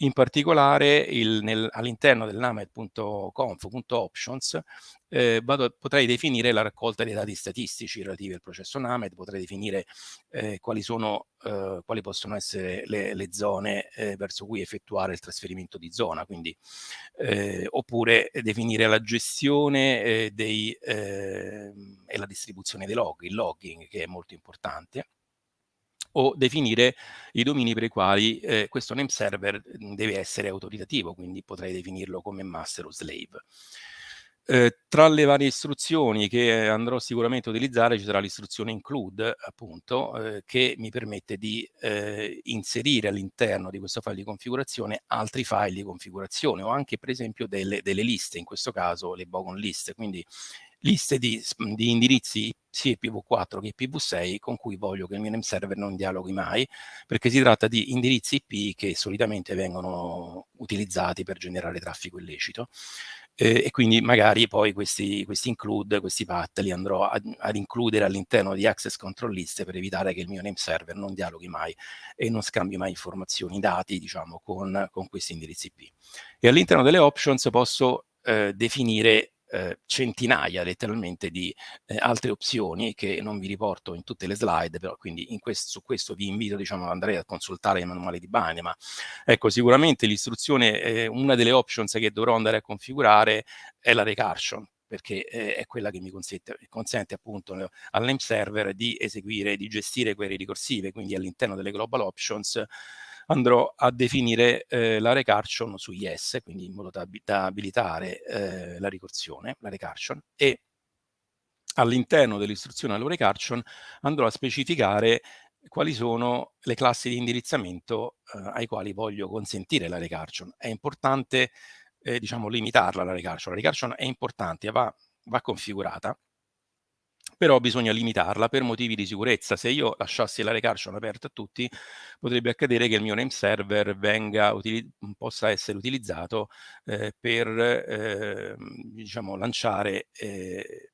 In particolare all'interno del named.conf.options eh, potrei definire la raccolta dei dati statistici relativi al processo named, potrei definire eh, quali, sono, eh, quali possono essere le, le zone eh, verso cui effettuare il trasferimento di zona, quindi, eh, oppure definire la gestione eh, dei, ehm, e la distribuzione dei log, il logging che è molto importante o definire i domini per i quali eh, questo name server deve essere autoritativo, quindi potrei definirlo come master o slave. Eh, tra le varie istruzioni che andrò sicuramente a utilizzare ci sarà l'istruzione include, appunto, eh, che mi permette di eh, inserire all'interno di questo file di configurazione altri file di configurazione o anche per esempio delle, delle liste, in questo caso le bogon list, quindi liste di, di indirizzi sia IPv4 che IPv6 con cui voglio che il mio name server non dialoghi mai, perché si tratta di indirizzi IP che solitamente vengono utilizzati per generare traffico illecito eh, e quindi magari poi questi, questi include, questi path li andrò ad, ad includere all'interno di access control list per evitare che il mio name server non dialoghi mai e non scambi mai informazioni, dati diciamo con, con questi indirizzi IP. E all'interno delle options posso eh, definire eh, centinaia letteralmente di eh, altre opzioni che non vi riporto in tutte le slide, però quindi questo, su questo vi invito diciamo, ad andare a consultare il manuale di Bane, ma ecco sicuramente l'istruzione, eh, una delle options che dovrò andare a configurare è la recursion, perché eh, è quella che mi consente, consente appunto al name server di eseguire, di gestire query ricorsive, quindi all'interno delle global options andrò a definire eh, la recursion su yes, quindi in modo da, da abilitare eh, la ricorsione, la recursion, e all'interno dell'istruzione alla recursion andrò a specificare quali sono le classi di indirizzamento eh, ai quali voglio consentire la recursion. È importante eh, diciamo, limitarla la recursion. La recursion è importante, va, va configurata, però bisogna limitarla per motivi di sicurezza. Se io lasciassi la recursion aperta a tutti, potrebbe accadere che il mio name server venga, possa essere utilizzato eh, per eh, diciamo, lanciare eh,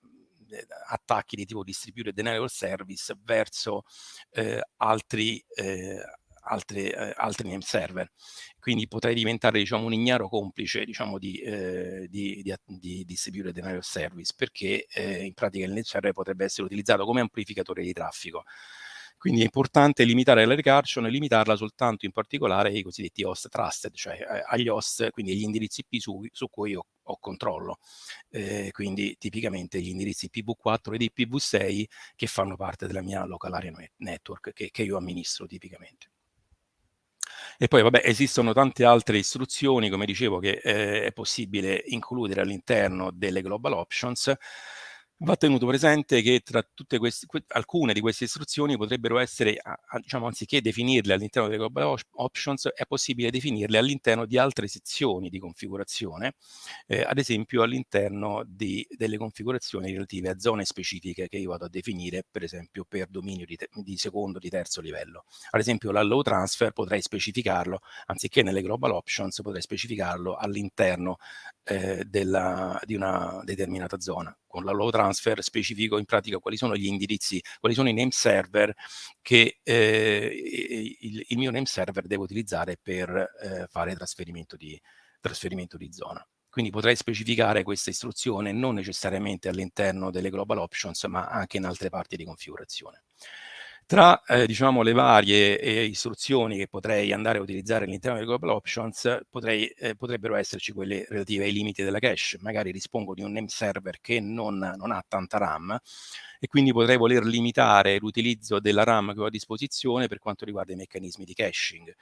attacchi di tipo distributed denial service verso eh, altri eh, altri name server. Quindi potrei diventare diciamo, un ignaro complice diciamo, di, eh, di, di, di distributed denial of service perché eh, in pratica il name server potrebbe essere utilizzato come amplificatore di traffico. Quindi è importante limitare la recursion e limitarla soltanto in particolare ai cosiddetti host trusted, cioè eh, agli host, quindi agli indirizzi IP su, su cui ho, ho controllo. Eh, quindi tipicamente gli indirizzi IPv4 ed IPv6 che fanno parte della mia local area network che, che io amministro tipicamente. E poi vabbè esistono tante altre istruzioni, come dicevo, che eh, è possibile includere all'interno delle global options. Va tenuto presente che tra tutte queste, alcune di queste istruzioni potrebbero essere, diciamo, anziché definirle all'interno delle global options, è possibile definirle all'interno di altre sezioni di configurazione, eh, ad esempio all'interno delle configurazioni relative a zone specifiche che io vado a definire, per esempio, per dominio di, di secondo, di terzo livello. Ad esempio l'allow transfer potrei specificarlo, anziché nelle global options, potrei specificarlo all'interno eh, della, di una determinata zona con la low transfer specifico in pratica quali sono gli indirizzi, quali sono i name server che eh, il, il, mio name server deve utilizzare per eh, fare trasferimento di, trasferimento di zona. Quindi potrei specificare questa istruzione non necessariamente all'interno delle global options, ma anche in altre parti di configurazione. Tra eh, diciamo, le varie eh, istruzioni che potrei andare a utilizzare all'interno delle global options, potrei, eh, potrebbero esserci quelle relative ai limiti della cache. Magari dispongo di un name server che non, non ha tanta RAM e quindi potrei voler limitare l'utilizzo della RAM che ho a disposizione per quanto riguarda i meccanismi di caching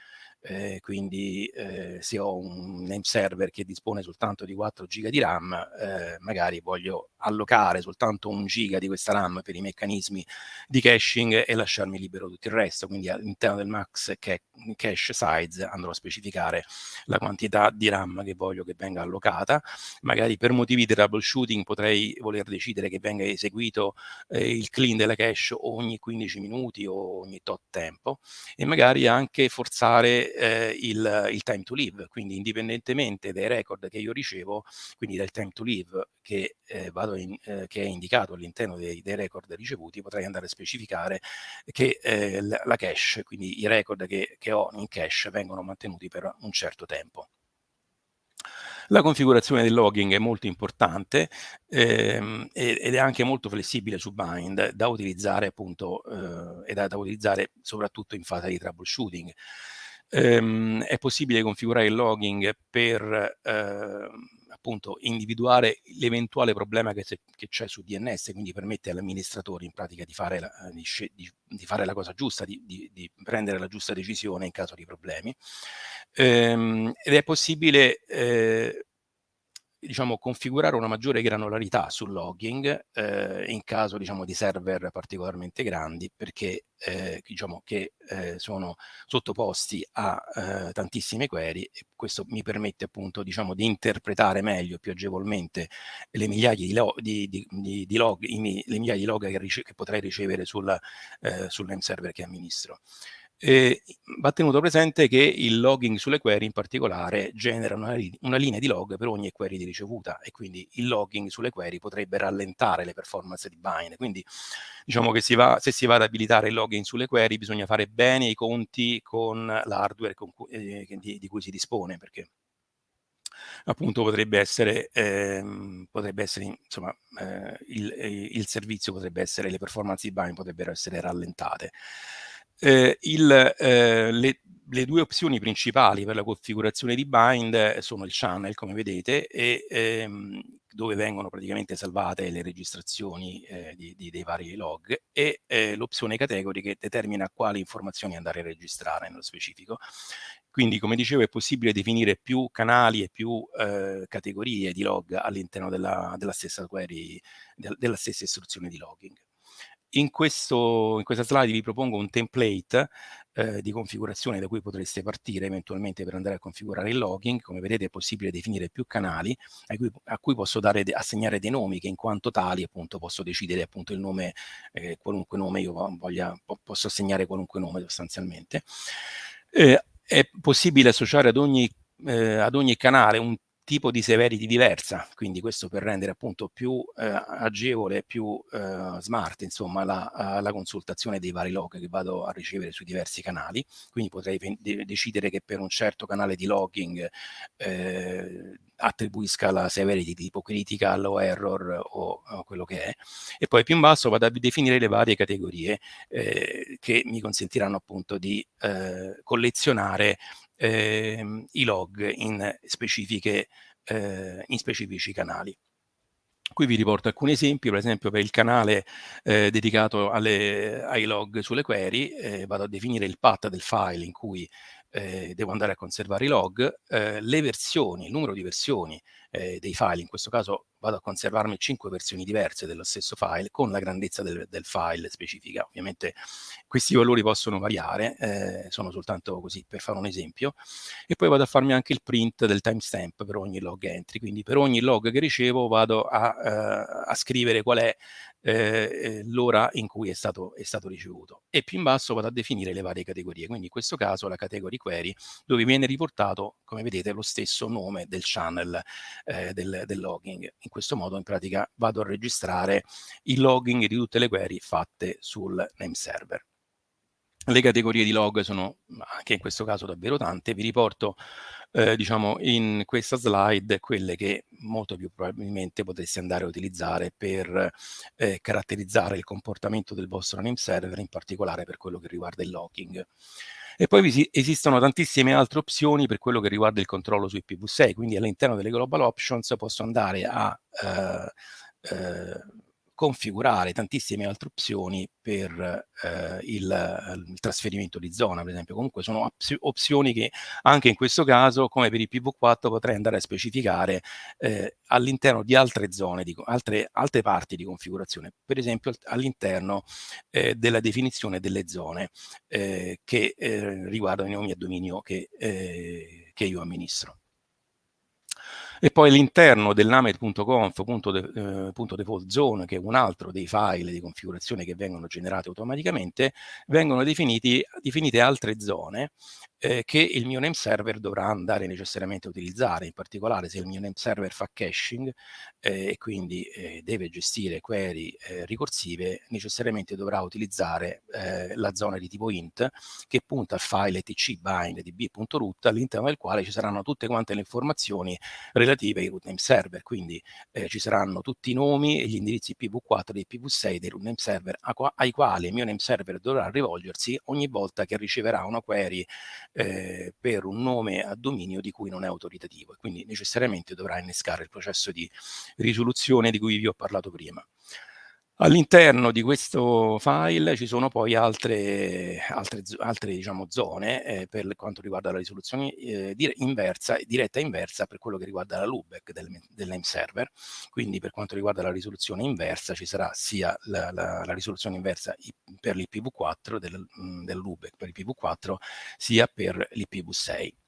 eh, quindi eh, se ho un name server che dispone soltanto di 4 giga di RAM, eh, magari voglio allocare soltanto un giga di questa RAM per i meccanismi di caching e lasciarmi libero tutto il resto, quindi all'interno del max cache size andrò a specificare la quantità di RAM che voglio che venga allocata, magari per motivi di troubleshooting potrei voler decidere che venga eseguito eh, il clean della cache ogni 15 minuti o ogni tot tempo. E magari anche forzare eh, il, il, time to live, quindi indipendentemente dai record che io ricevo, quindi dal time to live che, eh, in, eh, che è indicato all'interno dei, dei, record ricevuti, potrei andare a specificare che eh, la, la, cache, quindi i record che, che ho in cache vengono mantenuti per un certo tempo. La configurazione del logging è molto importante ehm, ed è anche molto flessibile su Bind da utilizzare appunto eh, e da, da, utilizzare soprattutto in fase di troubleshooting. Ehm, è possibile configurare il logging per eh, appunto individuare l'eventuale problema che, c'è su DNS, quindi permette all'amministratore in pratica di fare la, di, di, fare la cosa giusta, di, di, prendere la giusta decisione in caso di problemi. Ehm, ed è possibile eh, diciamo, configurare una maggiore granularità sul logging eh, in caso diciamo, di server particolarmente grandi perché eh, diciamo, che eh, sono sottoposti a eh, tantissime query e questo mi permette appunto diciamo, di interpretare meglio, più agevolmente le migliaia di, lo di, di, di log, i, le migliaia di log che, che potrei ricevere sul, eh, sul name server che amministro. Eh, va tenuto presente che il logging sulle query in particolare genera una, una, linea di log per ogni query di ricevuta e quindi il logging sulle query potrebbe rallentare le performance di bind. Quindi diciamo che si va, se si va ad abilitare il logging sulle query bisogna fare bene i conti con l'hardware eh, di, di cui si dispone perché appunto potrebbe essere, ehm, potrebbe essere insomma, eh, il, il, servizio potrebbe essere, le performance di bind potrebbero essere rallentate. Eh, il, eh, le, le, due opzioni principali per la configurazione di bind sono il channel, come vedete, e ehm, dove vengono praticamente salvate le registrazioni eh, di, di, dei vari log, e eh, l'opzione category che determina quali informazioni andare a registrare nello specifico. Quindi, come dicevo, è possibile definire più canali e più eh, categorie di log all'interno della, della, stessa query, de, della stessa istruzione di logging. In, questo, in, questa slide vi propongo un template eh, di configurazione da cui potreste partire eventualmente per andare a configurare il logging. Come vedete è possibile definire più canali a cui, a cui posso dare, assegnare dei nomi che in quanto tali appunto posso decidere appunto il nome, eh, qualunque nome io voglia, po posso assegnare qualunque nome sostanzialmente. Eh, è possibile associare ad ogni, eh, ad ogni canale un tipo di severity diversa, quindi questo per rendere appunto più eh, agevole, più eh, smart, insomma, la, la, consultazione dei vari log che vado a ricevere sui diversi canali, quindi potrei de decidere che per un certo canale di logging eh, attribuisca la severity tipo critical o error o, o, quello che è, e poi più in basso vado a definire le varie categorie eh, che mi consentiranno appunto di eh, collezionare eh, i log in, eh, in specifici canali. Qui vi riporto alcuni esempi, per esempio per il canale eh, dedicato alle, ai log sulle query, eh, vado a definire il path del file in cui eh, devo andare a conservare i log, eh, le versioni, il numero di versioni eh, dei file, in questo caso vado a conservarmi cinque versioni diverse dello stesso file con la grandezza del, del file specifica. Ovviamente questi valori possono variare, eh, sono soltanto così per fare un esempio, e poi vado a farmi anche il print del timestamp per ogni log entry, quindi per ogni log che ricevo vado a, eh, a scrivere qual è eh, l'ora in cui è stato, è stato ricevuto. E più in basso vado a definire le varie categorie, quindi in questo caso la category query dove viene riportato, come vedete, lo stesso nome del channel eh, del, del logging. In questo modo in pratica vado a registrare il logging di tutte le query fatte sul name server. Le categorie di log sono anche in questo caso davvero tante, vi riporto eh, diciamo in questa slide quelle che molto più probabilmente potreste andare a utilizzare per eh, caratterizzare il comportamento del vostro name server, in particolare per quello che riguarda il logging. E poi esistono tantissime altre opzioni per quello che riguarda il controllo su IPv6, quindi all'interno delle global options posso andare a eh, eh, configurare tantissime altre opzioni per eh, il, il, trasferimento di zona, per esempio. Comunque sono opzioni che anche in questo caso, come per il PV4, potrei andare a specificare eh, all'interno di altre zone, di, altre, altre, parti di configurazione, per esempio all'interno eh, della definizione delle zone eh, che eh, riguardano i nomi a dominio che, eh, che io amministro e poi all'interno del named.conf.default zone, che è un altro dei file di configurazione che vengono generati automaticamente, vengono definiti, definite altre zone eh, che il mio name server dovrà andare necessariamente a utilizzare, in particolare se il mio name server fa caching eh, e quindi eh, deve gestire query eh, ricorsive, necessariamente dovrà utilizzare eh, la zona di tipo int che punta al file etc bind db.root all'interno del quale ci saranno tutte quante le informazioni relative ai root name server, quindi eh, ci saranno tutti i nomi e gli indirizzi IPv4 e IPv6 dei root name server ai quali il mio name server dovrà rivolgersi ogni volta che riceverà una query eh, per un nome a dominio di cui non è autoritativo e quindi necessariamente dovrà innescare il processo di risoluzione di cui vi ho parlato prima. All'interno di questo file ci sono poi altre, altre, altre diciamo, zone eh, per quanto riguarda la risoluzione eh, inversa, diretta inversa per quello che riguarda la loopback del, del name server. Quindi per quanto riguarda la risoluzione inversa ci sarà sia la, la, la risoluzione inversa per l'IPv4 del, del loopback per l'IPv4 sia per l'IPv6.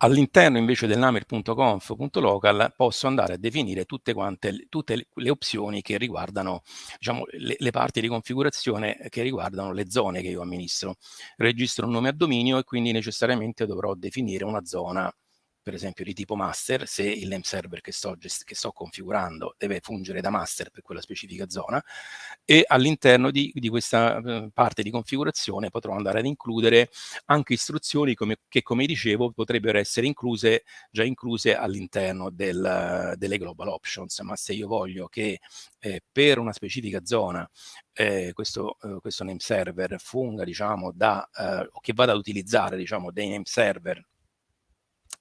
All'interno invece del namer.conf.local posso andare a definire tutte, quante, tutte le opzioni che riguardano diciamo, le, le, parti di configurazione che riguardano le zone che io amministro. Registro un nome a dominio e quindi necessariamente dovrò definire una zona per esempio di tipo master, se il name server che sto, che sto configurando deve fungere da master per quella specifica zona e all'interno di, di, questa eh, parte di configurazione potrò andare ad includere anche istruzioni come, che come dicevo potrebbero essere incluse, già incluse all'interno del, delle global options, ma se io voglio che eh, per una specifica zona eh, questo, eh, questo name server funga diciamo da, eh, o che vada ad utilizzare diciamo dei name server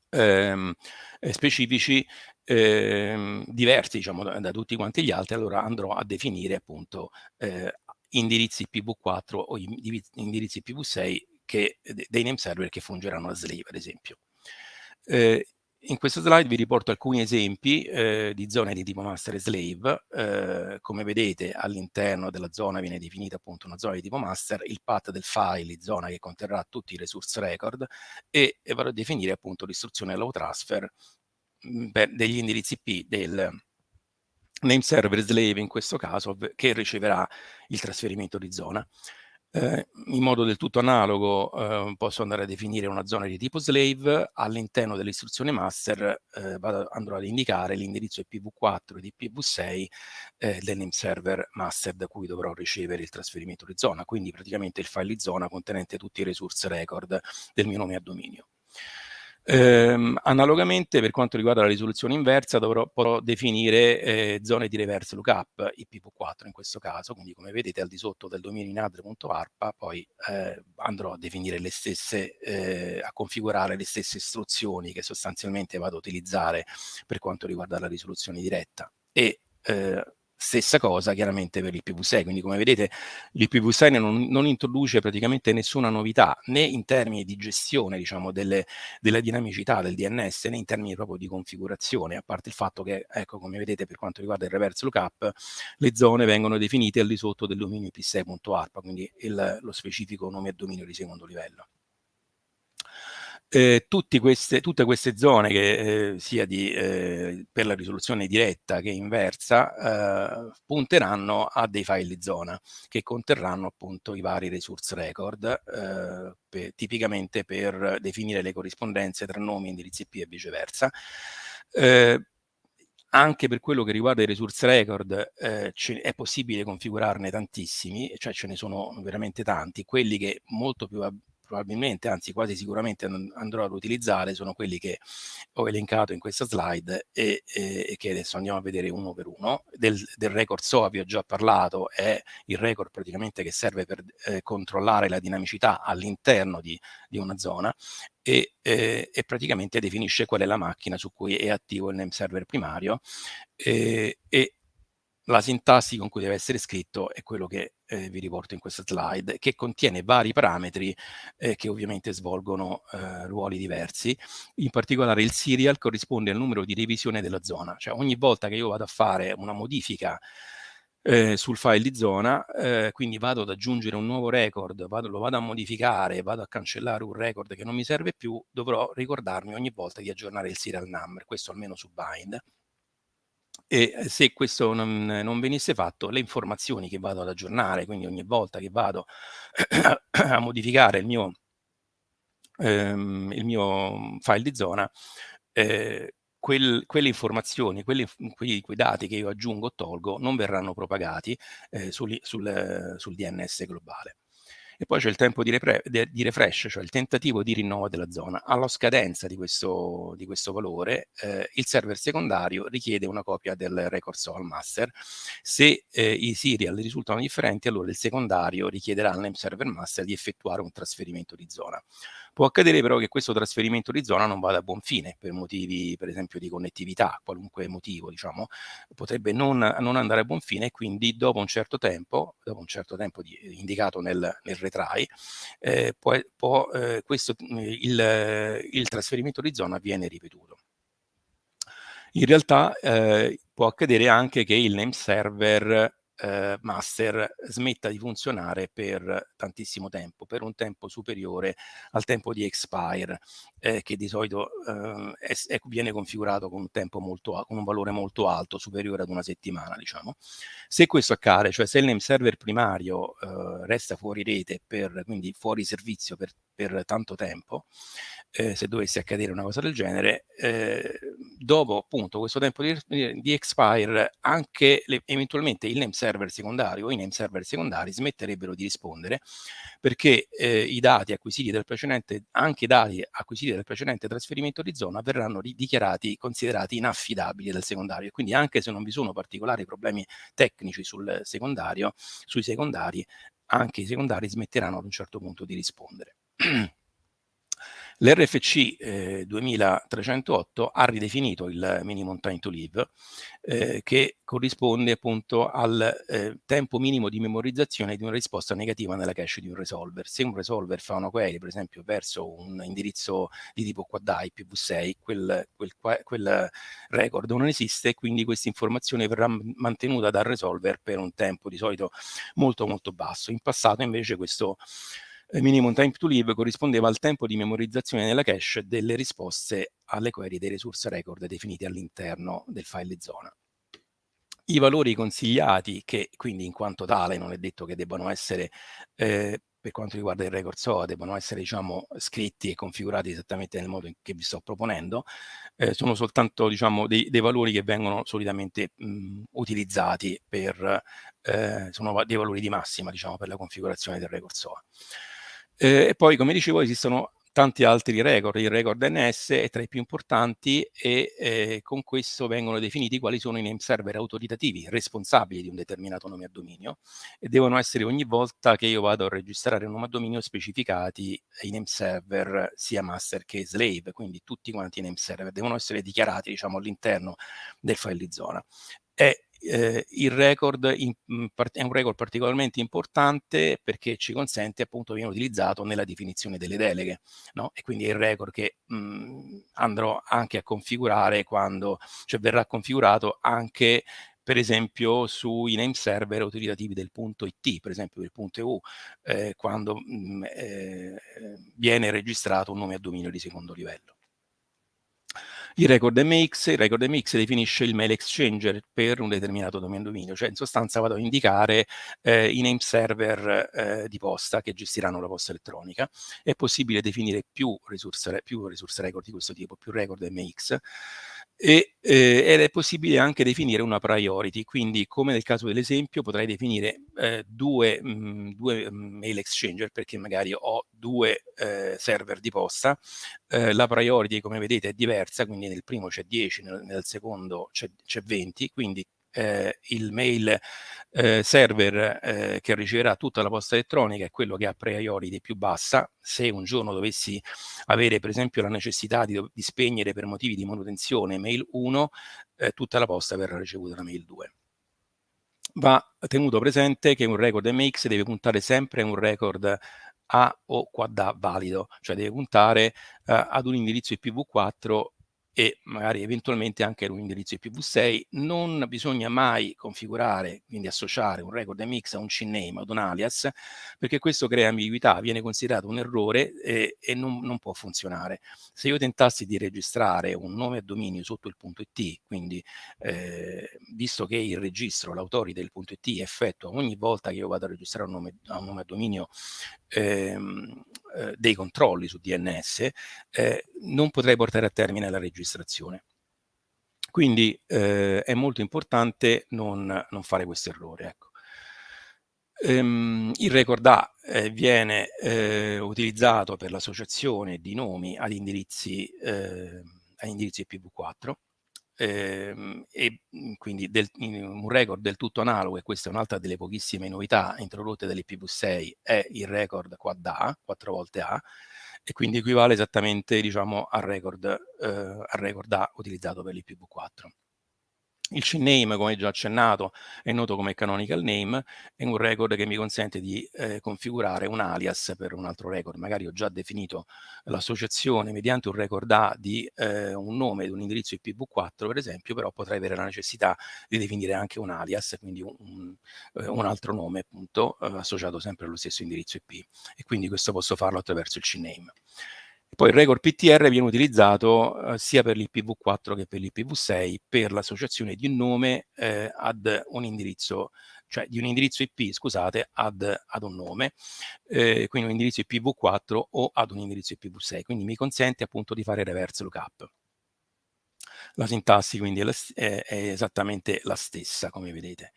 ehm, eh, specifici ehm, diversi diciamo, da, da, tutti quanti gli altri, allora andrò a definire appunto eh, indirizzi IPv4 o indirizzi IPv6 che, dei name server che fungeranno da slave, ad esempio. Eh, in questo slide vi riporto alcuni esempi eh, di zone di tipo master e slave. Eh, come vedete all'interno della zona viene definita appunto una zona di tipo master, il path del file, zona che conterrà tutti i resource record e, e vado a definire appunto l'istruzione allow transfer mh, per degli indirizzi IP del name server slave in questo caso che riceverà il trasferimento di zona. Eh, in modo del tutto analogo eh, posso andare a definire una zona di tipo slave, all'interno dell'istruzione master eh, vado, andrò ad indicare l'indirizzo IPv4 e IPv6 eh, del name server master da cui dovrò ricevere il trasferimento di zona, quindi praticamente il file di zona contenente tutti i resource record del mio nome a dominio. Ehm, analogamente per quanto riguarda la risoluzione inversa dovrò potrò definire eh, zone di reverse lookup IPv4 in questo caso, quindi come vedete al di sotto del dominio inadre.arpa poi eh, andrò a definire le stesse, eh, a configurare le stesse istruzioni che sostanzialmente vado a utilizzare per quanto riguarda la risoluzione diretta. E eh, Stessa cosa chiaramente per l'IPv6, quindi come vedete l'IPv6 non, non, introduce praticamente nessuna novità né in termini di gestione diciamo, delle, della dinamicità del DNS né in termini proprio di configurazione, a parte il fatto che, ecco come vedete per quanto riguarda il reverse lookup, le zone vengono definite al di sotto del dominio ip6.arpa, quindi il, lo specifico nome e dominio di secondo livello. Eh, queste, tutte queste zone che eh, sia di, eh, per la risoluzione diretta che inversa eh, punteranno a dei file di zona che conterranno appunto i vari resource record eh, per, tipicamente per definire le corrispondenze tra nomi, indirizzi IP e viceversa. Eh, anche per quello che riguarda i resource record è possibile configurarne tantissimi, cioè ce ne sono veramente tanti, quelli che molto più probabilmente, anzi quasi sicuramente andrò ad utilizzare sono quelli che ho elencato in questa slide e, e, e che adesso andiamo a vedere uno per uno. Del, del, record SOA vi ho già parlato, è il record praticamente che serve per eh, controllare la dinamicità all'interno di, di, una zona e, eh, e, praticamente definisce qual è la macchina su cui è attivo il name server primario eh, e la sintassi con cui deve essere scritto è quello che eh, vi riporto in questa slide, che contiene vari parametri eh, che ovviamente svolgono eh, ruoli diversi. In particolare il serial corrisponde al numero di revisione della zona, cioè ogni volta che io vado a fare una modifica eh, sul file di zona, eh, quindi vado ad aggiungere un nuovo record, vado, lo vado a modificare, vado a cancellare un record che non mi serve più, dovrò ricordarmi ogni volta di aggiornare il serial number, questo almeno su bind e eh, se questo non, non, venisse fatto, le informazioni che vado ad aggiornare, quindi ogni volta che vado a modificare il mio, ehm, il mio file di zona, eh, quel, quelle informazioni, quelli, quei, quei, dati che io aggiungo o tolgo non verranno propagati eh, sul, sul, sul DNS globale e poi c'è il tempo di, di, refresh, cioè il tentativo di rinnovo della zona. Alla scadenza di questo, di questo valore, eh, il server secondario richiede una copia del record SOAL master. Se eh, i serial risultano differenti, allora il secondario richiederà al name server master di effettuare un trasferimento di zona. Può accadere però che questo trasferimento di zona non vada a buon fine per motivi per esempio di connettività, qualunque motivo diciamo, potrebbe non, non andare a buon fine e quindi dopo un certo tempo, dopo un certo tempo di, indicato nel, nel retry, eh, può, può, eh, questo, il, il trasferimento di zona viene ripetuto. In realtà eh, può accadere anche che il name server eh, master smetta di funzionare per tantissimo tempo, per un tempo superiore al tempo di expire, eh, che di solito eh, è, è, viene configurato con un, tempo molto, con un valore molto alto, superiore ad una settimana, diciamo. Se questo accade, cioè se il name server primario eh, resta fuori rete, per, quindi fuori servizio per, per tanto tempo, eh, se dovesse accadere una cosa del genere, eh, dopo appunto questo tempo di, di expire anche le, eventualmente il name server secondario o i name server secondari smetterebbero di rispondere perché eh, i dati acquisiti dal precedente, anche i dati acquisiti dal precedente trasferimento di zona verranno dichiarati, considerati inaffidabili dal secondario. Quindi anche se non vi sono particolari problemi tecnici sul secondario, sui secondari, anche i secondari smetteranno ad un certo punto di rispondere. L'RFC eh, 2308 ha ridefinito il minimum time to live eh, che corrisponde appunto al eh, tempo minimo di memorizzazione di una risposta negativa nella cache di un resolver. Se un resolver fa una query, per esempio, verso un indirizzo di tipo quad IPv6, quel, quel, quel record non esiste e quindi questa informazione verrà mantenuta dal resolver per un tempo di solito molto molto basso. In passato invece questo minimum time to live corrispondeva al tempo di memorizzazione nella cache delle risposte alle query dei resource record definiti all'interno del file zona. I valori consigliati, che quindi in quanto tale non è detto che debbano essere, eh, per quanto riguarda il record SOA, debbano essere diciamo, scritti e configurati esattamente nel modo in che vi sto proponendo, eh, sono soltanto diciamo, dei, dei, valori che vengono solitamente mh, utilizzati per, eh, sono dei valori di massima diciamo, per la configurazione del record SOA. Eh, e poi, come dicevo, esistono tanti altri record, il record NS è tra i più importanti e eh, con questo vengono definiti quali sono i name server autoritativi responsabili di un determinato nome a dominio e devono essere ogni volta che io vado a registrare un nome a dominio specificati i name server sia master che slave, quindi tutti quanti i name server devono essere dichiarati diciamo all'interno del file di zona. È eh, il record in, è un record particolarmente importante perché ci consente appunto viene utilizzato nella definizione delle deleghe no? e quindi è il record che mh, andrò anche a configurare quando cioè verrà configurato anche per esempio sui name server utilizzativi del punto IT, per esempio del punto EU, eh, quando mh, eh, viene registrato un nome a dominio di secondo livello. Il record MX, il record MX definisce il mail exchanger per un determinato dominio, cioè in sostanza vado a indicare eh, i name server eh, di posta che gestiranno la posta elettronica. È possibile definire più resource, più resource record di questo tipo, più record MX, e, eh, ed è possibile anche definire una priority, quindi come nel caso dell'esempio potrei definire eh, due, mh, mm, due, mm, mail exchanger perché magari ho due eh, server di posta, eh, la priority come vedete è diversa, quindi nel primo c'è 10, nel, nel secondo c'è 20, quindi eh, il mail eh, server eh, che riceverà tutta la posta elettronica è quello che ha priority più bassa. Se un giorno dovessi avere per esempio la necessità di, di spegnere per motivi di manutenzione mail 1, eh, tutta la posta verrà ricevuta da mail 2 va tenuto presente che un record MX deve puntare sempre a un record A o quad A valido, cioè deve puntare uh, ad un indirizzo IPv4 e magari eventualmente anche un indirizzo IPv6, non bisogna mai configurare, quindi associare un record MX a un CNAME, ad un alias, perché questo crea ambiguità, viene considerato un errore e, e non, non, può funzionare. Se io tentassi di registrare un nome a dominio sotto il punto .it, quindi eh, visto che il registro, l'autority del punto .it effettua ogni volta che io vado a registrare un nome, un nome a dominio ehm, eh, dei controlli su DNS, eh, non potrei portare a termine la registrazione. Quindi eh, è molto importante non, non fare questo errore. Ecco. Ehm, il record A eh, viene eh, utilizzato per l'associazione di nomi ad indirizzi, eh, ad indirizzi IPv4 ehm, e quindi del, un record del tutto analogo, e questa è un'altra delle pochissime novità introdotte dall'IPv6, è il record quad A, 4 volte A, e quindi equivale esattamente diciamo, al, record, eh, al record A utilizzato per l'IPv4. Il CNAME, come già accennato, è noto come canonical name, è un record che mi consente di eh, configurare un alias per un altro record. Magari ho già definito l'associazione mediante un record A di eh, un nome di un indirizzo IPv4, per esempio, però potrei avere la necessità di definire anche un alias, quindi un, un, eh, un altro nome, appunto, eh, associato sempre allo stesso indirizzo IP. E quindi questo posso farlo attraverso il CNAME. Poi il record PTR viene utilizzato eh, sia per l'IPv4 che per l'IPv6 per l'associazione di un nome eh, ad un indirizzo, cioè di un indirizzo IP, scusate, ad, ad un nome, eh, quindi un indirizzo IPv4 o ad un indirizzo IPv6, quindi mi consente appunto di fare reverse lookup. La sintassi quindi è, è, esattamente la stessa, come vedete.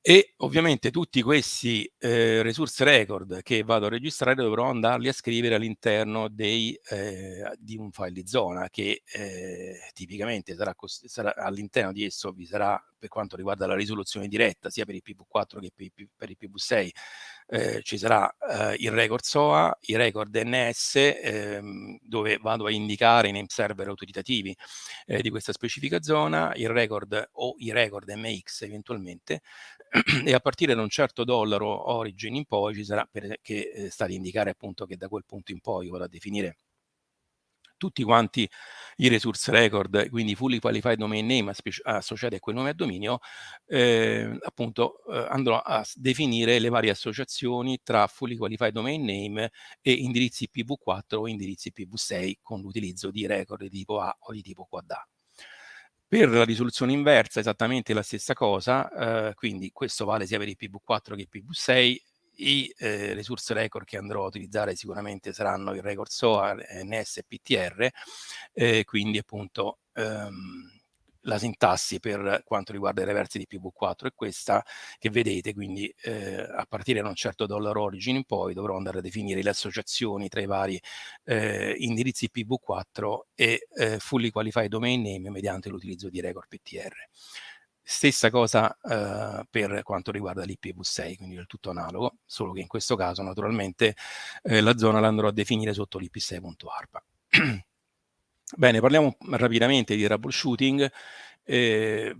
E ovviamente tutti questi eh, resource record che vado a registrare dovrò andarli a scrivere all'interno eh, di un file di zona che eh, tipicamente sarà, sarà all'interno di esso vi sarà per quanto riguarda la risoluzione diretta sia per il PV4 che per il PV6 eh, ci sarà eh, il record SOA, i record DNS ehm, dove vado a indicare i name server autoritativi eh, di questa specifica zona, il record o i record MX eventualmente e a partire da un certo dollaro origin in poi ci sarà per, che eh, sta ad indicare appunto che da quel punto in poi vado a definire tutti quanti i resource record, quindi fully qualified domain name associati a quel nome a dominio, eh, appunto eh, andrò a definire le varie associazioni tra fully qualified domain name e indirizzi IPv4 o indirizzi IPv6 con l'utilizzo di record di tipo A o di tipo quad. Per la risoluzione inversa esattamente la stessa cosa, eh, quindi questo vale sia per IPv4 che IPv6, i eh, resource record che andrò a utilizzare sicuramente saranno il record SOA, NS e PTR, eh, quindi appunto ehm, la sintassi per quanto riguarda i reversi di PV4 è questa che vedete, quindi eh, a partire da un certo dollar origin in poi dovrò andare a definire le associazioni tra i vari eh, indirizzi PV4 e eh, fully qualified domain name mediante l'utilizzo di record PTR. Stessa cosa eh, per quanto riguarda l'IPv6, quindi del tutto analogo, solo che in questo caso naturalmente eh, la zona la andrò a definire sotto l'IP6.ARPA. Bene, parliamo rapidamente di troubleshooting. Eh,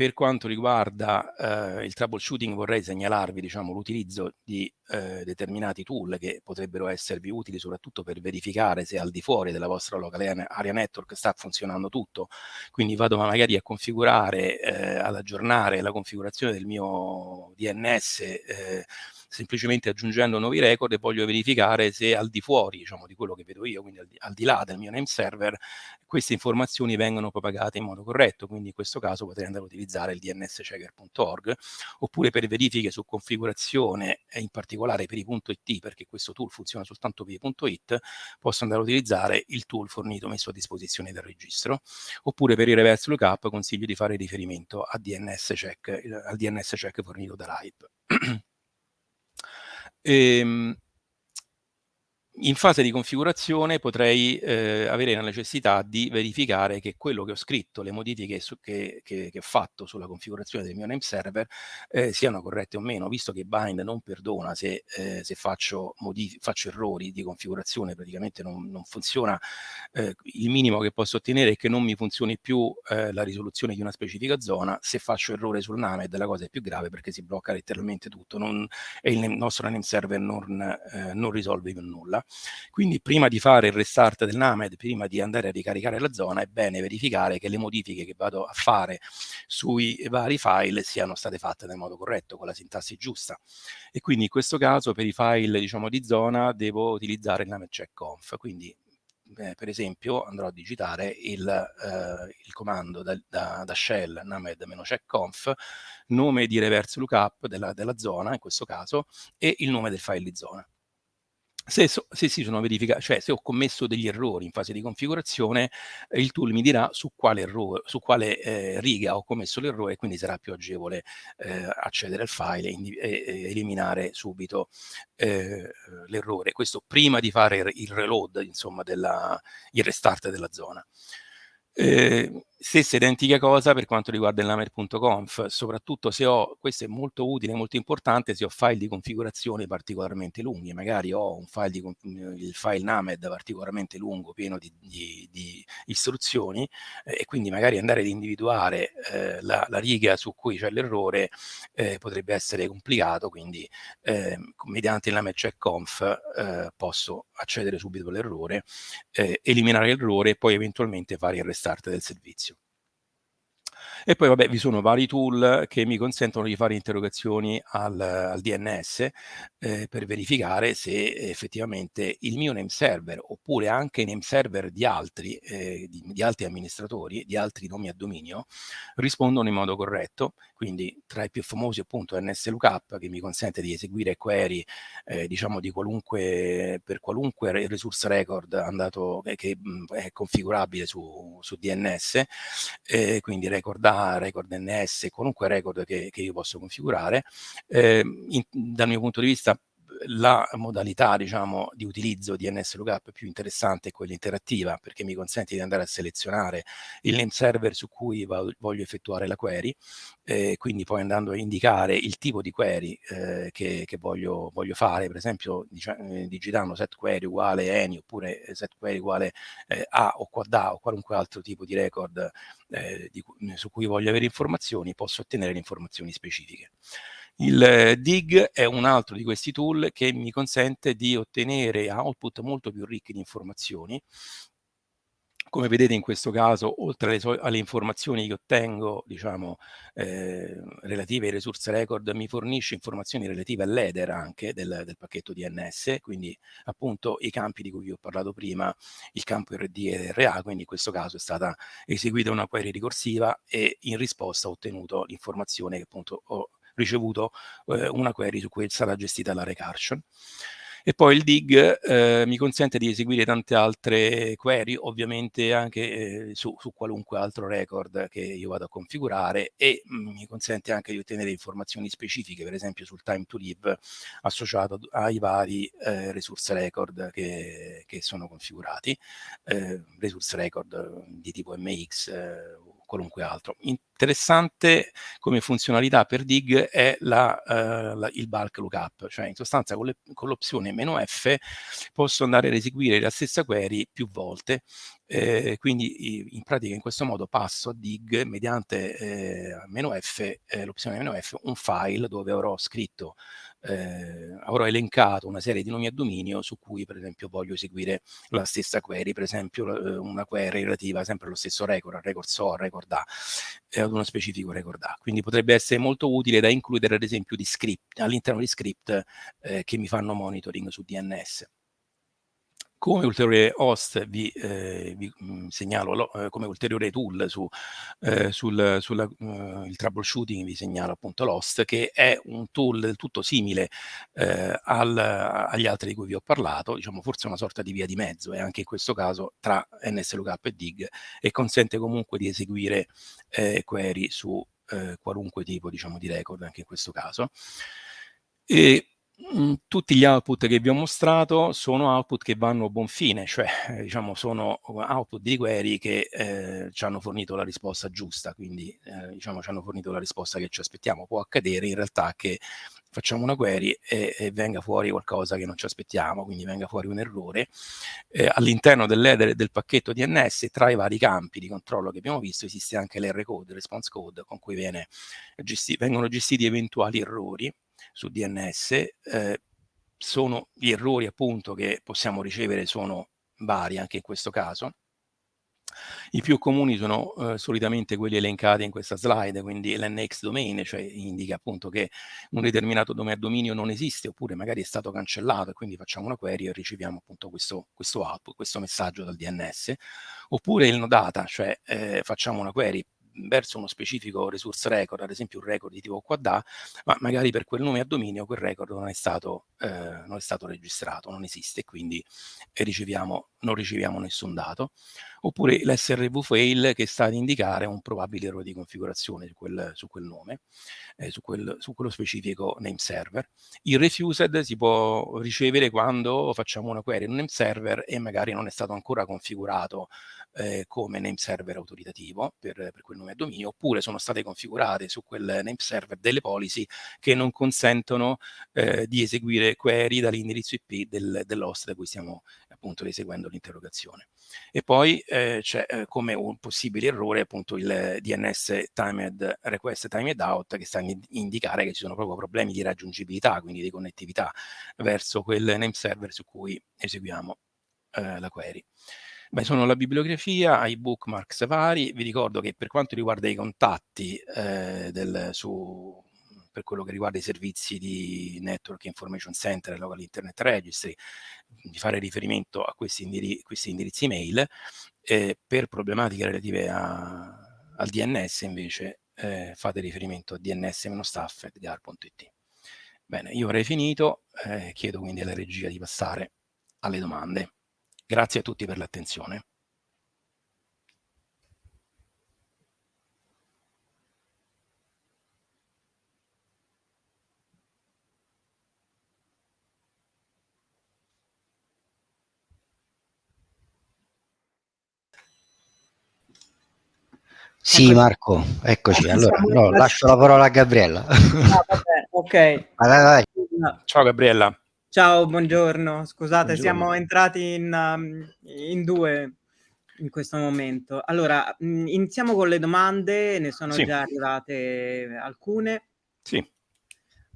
Per quanto riguarda eh, il troubleshooting vorrei segnalarvi diciamo, l'utilizzo di eh, determinati tool che potrebbero esservi utili soprattutto per verificare se al di fuori della vostra locale area network sta funzionando tutto. Quindi vado magari a configurare, eh, ad aggiornare la configurazione del mio DNS eh, semplicemente aggiungendo nuovi record e voglio verificare se al di fuori diciamo, di quello che vedo io, quindi al di, al di là del mio name server, queste informazioni vengono propagate in modo corretto, quindi in questo caso potrei andare a utilizzare il dnschecker.org, oppure per verifiche su configurazione, in particolare per i .it, perché questo tool funziona soltanto per i .it, posso andare a utilizzare il tool fornito messo a disposizione del registro, oppure per il reverse lookup consiglio di fare riferimento a DNS check, al DNS check fornito da RIPE. Ehm, in fase di configurazione potrei eh, avere la necessità di verificare che quello che ho scritto, le modifiche su, che, che, che, ho fatto sulla configurazione del mio name server eh, siano corrette o meno, visto che Bind non perdona se, eh, se faccio, faccio, errori di configurazione, praticamente non, non funziona, eh, il minimo che posso ottenere è che non mi funzioni più eh, la risoluzione di una specifica zona, se faccio errore sul NAMED la cosa è più grave perché si blocca letteralmente tutto non, e il nostro name server non, eh, non risolve più nulla. Quindi prima di fare il restart del NAMED, prima di andare a ricaricare la zona, è bene verificare che le modifiche che vado a fare sui vari file siano state fatte nel modo corretto, con la sintassi giusta. E quindi in questo caso per i file diciamo, di zona devo utilizzare il NAMED check. Quindi eh, per esempio andrò a digitare il, eh, il comando da, da, da shell named-checkconf, nome di reverse lookup della, della zona in questo caso e il nome del file di zona. Se, so, se, si sono verificati, cioè se ho commesso degli errori in fase di configurazione, eh, il tool mi dirà su quale, errore, su quale eh, riga ho commesso l'errore, quindi sarà più agevole eh, accedere al file e, e, e eliminare subito eh, l'errore. Questo prima di fare il reload, insomma, della, il restart della zona. Eh, stessa identica cosa per quanto riguarda il lamer.conf, soprattutto se ho, questo è molto utile, molto importante, se ho file di configurazione particolarmente lunghi, magari ho un file di, il file named particolarmente lungo, pieno di, di, di istruzioni, eh, e quindi magari andare ad individuare eh, la, la, riga su cui c'è l'errore eh, potrebbe essere complicato, quindi ehm, mediante il lamer check eh, posso accedere subito all'errore, eh, eliminare l'errore e poi eventualmente fare il restart del servizio. E poi vabbè vi sono vari tool che mi consentono di fare interrogazioni al, al DNS eh, per verificare se effettivamente il mio name server oppure anche i name server di altri, eh, di, di, altri amministratori, di altri nomi a dominio, rispondono in modo corretto. Quindi tra i più famosi appunto NSLOOKUP che mi consente di eseguire query eh, diciamo di qualunque, per qualunque resource record andato, che mh, è configurabile su, su DNS, quindi record da record NS, qualunque record che, che io posso configurare. Eh, in, dal mio punto di vista la modalità diciamo, di utilizzo di NS Lookup più interessante è quella interattiva perché mi consente di andare a selezionare il name server su cui voglio effettuare la query eh, quindi poi andando a indicare il tipo di query eh, che, che voglio, voglio, fare per esempio diciamo, digitando set query uguale any oppure set query uguale eh, a o quad a o qualunque altro tipo di record eh, di, su cui voglio avere informazioni posso ottenere le informazioni specifiche. Il DIG è un altro di questi tool che mi consente di ottenere output molto più ricchi di informazioni. Come vedete in questo caso, oltre alle, alle informazioni che ottengo, diciamo, eh, relative ai resource record, mi fornisce informazioni relative all'header anche del, del, pacchetto DNS, quindi appunto i campi di cui vi ho parlato prima, il campo RD e RA, quindi in questo caso è stata eseguita una query ricorsiva e in risposta ho ottenuto l'informazione che appunto ho ricevuto eh, una query su cui stata gestita la recursion. E poi il dig eh, mi consente di eseguire tante altre query, ovviamente anche eh, su, su, qualunque altro record che io vado a configurare e mm, mi consente anche di ottenere informazioni specifiche, per esempio sul time to live associato ai vari eh, resource record che, che sono configurati, eh, resource record di tipo MX qualunque altro. In, interessante come funzionalità per Dig è la, uh, la, il bulk lookup, cioè in sostanza con, l'opzione "-f" posso andare ad eseguire la stessa query più volte, eh, quindi in pratica in questo modo passo a Dig mediante eh, "-f", eh, l'opzione "-f", un file dove avrò scritto eh, avrò elencato una serie di nomi a dominio su cui per esempio voglio eseguire la stessa query, per esempio eh, una query relativa sempre allo stesso record, al record so, al record A, eh, ad uno specifico record A. Quindi potrebbe essere molto utile da includere ad esempio all'interno di script eh, che mi fanno monitoring su DNS. Come ulteriore host vi, eh, vi mh, mm, segnalo lo, eh, come ulteriore tool su, eh, sul sulla, uh, il troubleshooting vi segnalo appunto l'host che è un tool del tutto simile eh, al, agli altri di cui vi ho parlato, diciamo forse una sorta di via di mezzo e anche in questo caso tra NSLookup e Dig e consente comunque di eseguire eh, query su eh, qualunque tipo diciamo di record anche in questo caso. E, tutti gli output che vi ho mostrato sono output che vanno a buon fine, cioè eh, diciamo sono output di query che eh, ci hanno fornito la risposta giusta, quindi eh, diciamo ci hanno fornito la risposta che ci aspettiamo. Può accadere in realtà che facciamo una query e, e venga fuori qualcosa che non ci aspettiamo, quindi venga fuori un errore. Eh, all'interno dell'header del pacchetto DNS, tra i vari campi di controllo che abbiamo visto, esiste anche l'R code, il response code, con cui viene, gesti vengono gestiti eventuali errori su DNS, eh, sono gli errori appunto che possiamo ricevere sono vari anche in questo caso. I più comuni sono eh, solitamente quelli elencati in questa slide, quindi l'NX domain, cioè indica appunto che un determinato dominio non esiste oppure magari è stato cancellato e quindi facciamo una query e riceviamo appunto questo, questo output, questo messaggio dal DNS. Oppure il no data, cioè eh, facciamo una query verso uno specifico resource record, ad esempio un record di tipo QA, ma magari per quel nome a dominio quel record non è stato, eh, non è stato registrato, non esiste, quindi riceviamo, non riceviamo nessun dato. Oppure l'SRV fail che sta ad indicare un probabile errore di configurazione su quel, su quel nome, eh, su, quel, su quello specifico name server. Il refused si può ricevere quando facciamo una query in un name server e magari non è stato ancora configurato eh, come name server autoritativo per, per, quel nome a dominio, oppure sono state configurate su quel name server delle policy che non consentono eh, di eseguire query dall'indirizzo IP del, dell'host da cui stiamo appunto eseguendo l'interrogazione. E poi eh, c'è eh, come un possibile errore appunto il DNS timed request timed out che sta a indicare che ci sono proprio problemi di raggiungibilità, quindi di connettività verso quel name server su cui eseguiamo eh, la query. Beh, sono la bibliografia, i bookmarks vari. Vi ricordo che per quanto riguarda i contatti eh, del, su, per quello che riguarda i servizi di Network Information Center e Local Internet Registry, di fare riferimento a questi, indiri questi indirizzi email. Eh, per problematiche relative a, al DNS invece eh, fate riferimento a dns-staff.gar.it. Bene, io avrei finito, eh, chiedo quindi alla regia di passare alle domande. Grazie a tutti per l'attenzione. Sì, Marco, eccoci. Allora, no, lascio la parola a Gabriella. Ah, vabbè, ok. Vai, vai. Ciao Gabriella. Ciao, buongiorno. Scusate, buongiorno. siamo entrati in, um, in, due in questo momento. Allora, mm, iniziamo con le domande, ne sono sì. già arrivate alcune. Sì.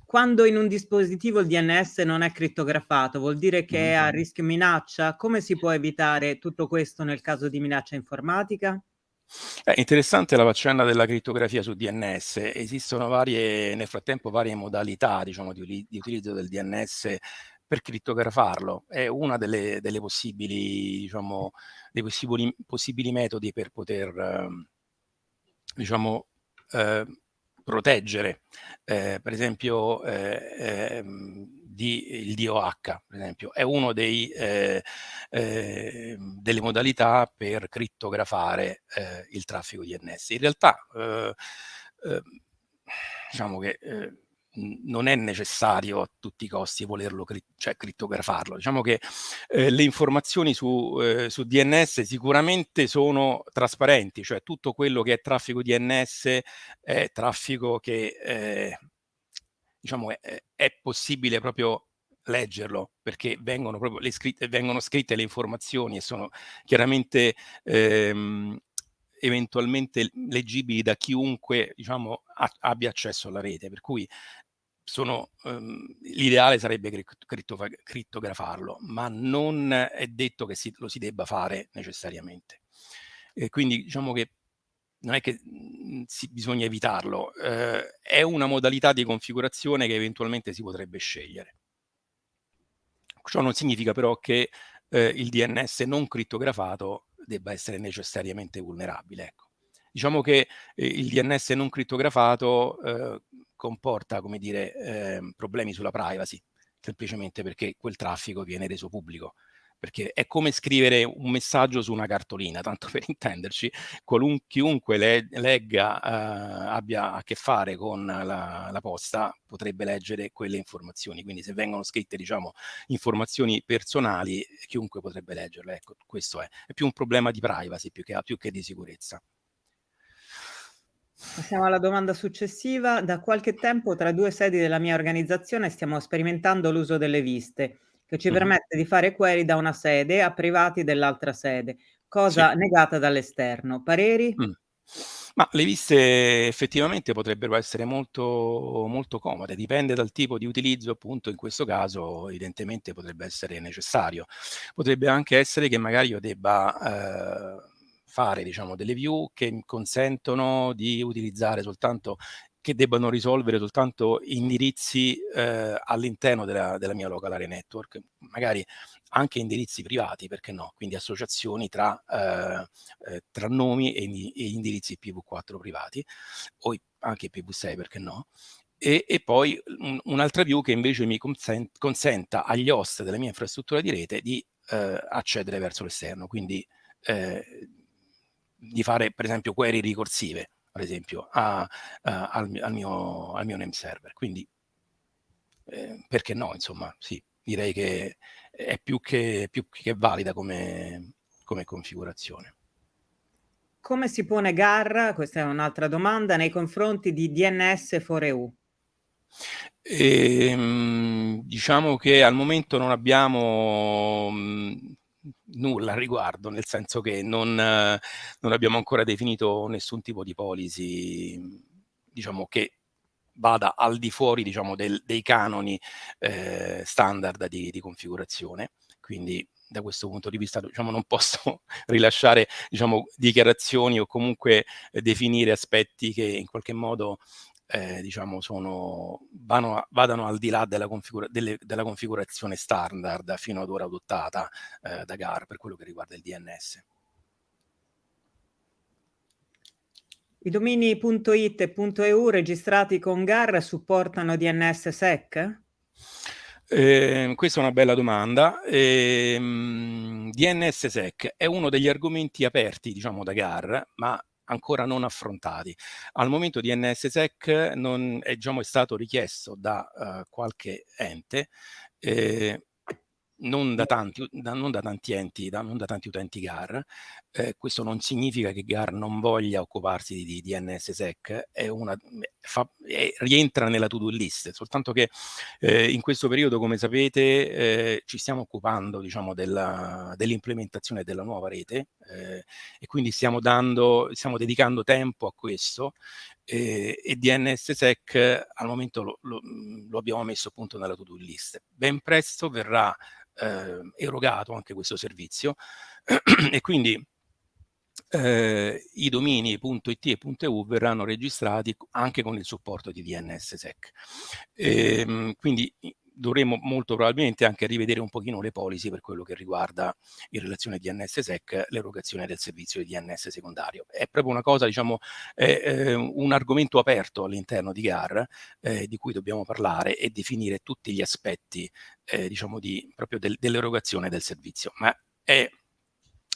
Quando in un dispositivo il DNS non è crittografato, vuol dire che è a mm-hmm. rischio minaccia? Come si può evitare tutto questo nel caso di minaccia informatica? È interessante la faccenda della crittografia su DNS. Esistono varie, nel frattempo varie modalità diciamo, di, di, utilizzo del DNS per crittografarlo. È una delle, delle possibili, diciamo, dei possibili, possibili, metodi per poter, ehm, diciamo, eh, proteggere, eh, per esempio, eh, ehm, di, il DOH, per esempio, è una eh, eh, delle modalità per crittografare eh, il traffico DNS. In realtà, eh, eh, diciamo che eh, non è necessario a tutti i costi volerlo cri cioè, crittografarlo. Diciamo che eh, le informazioni su, eh, su, DNS sicuramente sono trasparenti, cioè tutto quello che è traffico DNS è traffico che eh, diciamo è, è, possibile proprio leggerlo perché vengono, proprio le scritte, vengono scritte le informazioni e sono chiaramente ehm, eventualmente leggibili da chiunque diciamo, abbia accesso alla rete, per cui um, l'ideale sarebbe crittografarlo, ma non è detto che si, lo si debba fare necessariamente. E quindi diciamo che non è che mhmm, si, bisogna evitarlo, eh, è una modalità di configurazione che eventualmente si potrebbe scegliere. Ciò non significa però che eh, il DNS non crittografato debba essere necessariamente vulnerabile. Ecco. Diciamo che eh, il DNS non crittografato eh, comporta, come dire, eh, problemi sulla privacy, semplicemente perché quel traffico viene reso pubblico. Perché è come scrivere un messaggio su una cartolina, tanto per intenderci, chiunque le legga, eh, abbia a che fare con la, la, posta, potrebbe leggere quelle informazioni. Quindi se vengono scritte, diciamo, informazioni personali, chiunque potrebbe leggerle. Ecco, questo è. È più un problema di privacy più che, più che di sicurezza. Passiamo alla domanda successiva. Da qualche tempo tra due sedi della mia organizzazione stiamo sperimentando l'uso delle viste, che ci permette di fare query da una sede a privati dell'altra sede, cosa sì. negata dall'esterno. Pareri? Mm. Ma le viste effettivamente potrebbero essere molto, molto comode, dipende dal tipo di utilizzo, appunto in questo caso evidentemente potrebbe essere necessario. Potrebbe anche essere che magari io debba... Eh, fare diciamo, delle view che consentono di utilizzare soltanto che debbano risolvere soltanto indirizzi eh, all'interno della, della, mia local area network, magari anche indirizzi privati, perché no? Quindi associazioni tra, eh, eh, tra nomi e, e, indirizzi IPv4 privati, o anche IPv6, perché no? E, e poi un, un'altra view che invece mi consent, consenta agli host della mia infrastruttura di rete di eh, accedere verso l'esterno, quindi eh, di fare per esempio query ricorsive, ad esempio, a, a, al, al, mio, al, mio, name server. Quindi, eh, perché no, insomma, sì, direi che è più che, più che valida come, come configurazione. Come si pone GAR, questa è un'altra domanda, nei confronti di DNS 4EU? E, ehm, diciamo che al momento non abbiamo mh, nulla a riguardo, nel senso che non, non abbiamo ancora definito nessun tipo di policy, diciamo, che vada al di fuori diciamo, del, dei canoni eh, standard di, di, configurazione. Quindi da questo punto di vista diciamo, non posso rilasciare diciamo, dichiarazioni o comunque eh, definire aspetti che in qualche modo eh, diciamo sono, vanno, vadano al di là della, configura delle, della, configurazione standard fino ad ora adottata eh, da GAR per quello che riguarda il DNS. I domini .it e .eu registrati con GAR supportano DNS-SEC? Eh, questa è una bella domanda. Eh, DNS-SEC è uno degli argomenti aperti, diciamo, da GAR, ma ancora non affrontati. Al momento di NSSEC non è, è stato richiesto da uh, qualche ente eh, non da tanti, da, non da tanti enti, da, non da tanti utenti GAR. Eh, questo non significa che GAR non voglia occuparsi di, di, di NSSEC, è una, fa, è, rientra nella to-do list, soltanto che eh, in questo periodo, come sapete, eh, ci stiamo occupando diciamo, dell'implementazione dell della nuova rete eh, e quindi stiamo, dando, stiamo dedicando tempo a questo e, e DNSSEC al momento lo, lo, lo abbiamo messo appunto nella to-do list. Ben presto verrà eh, erogato anche questo servizio e quindi eh, i domini .it e .eu verranno registrati anche con il supporto di DNSSEC. E, ehm, quindi dovremo molto probabilmente anche rivedere un pochino le policy per quello che riguarda in relazione DNSSEC l'erogazione del servizio di DNS secondario. È proprio una cosa, diciamo, è, eh, un argomento aperto all'interno di GAR eh, di cui dobbiamo parlare e definire tutti gli aspetti, eh, diciamo, di, proprio del, dell'erogazione del servizio. Ma è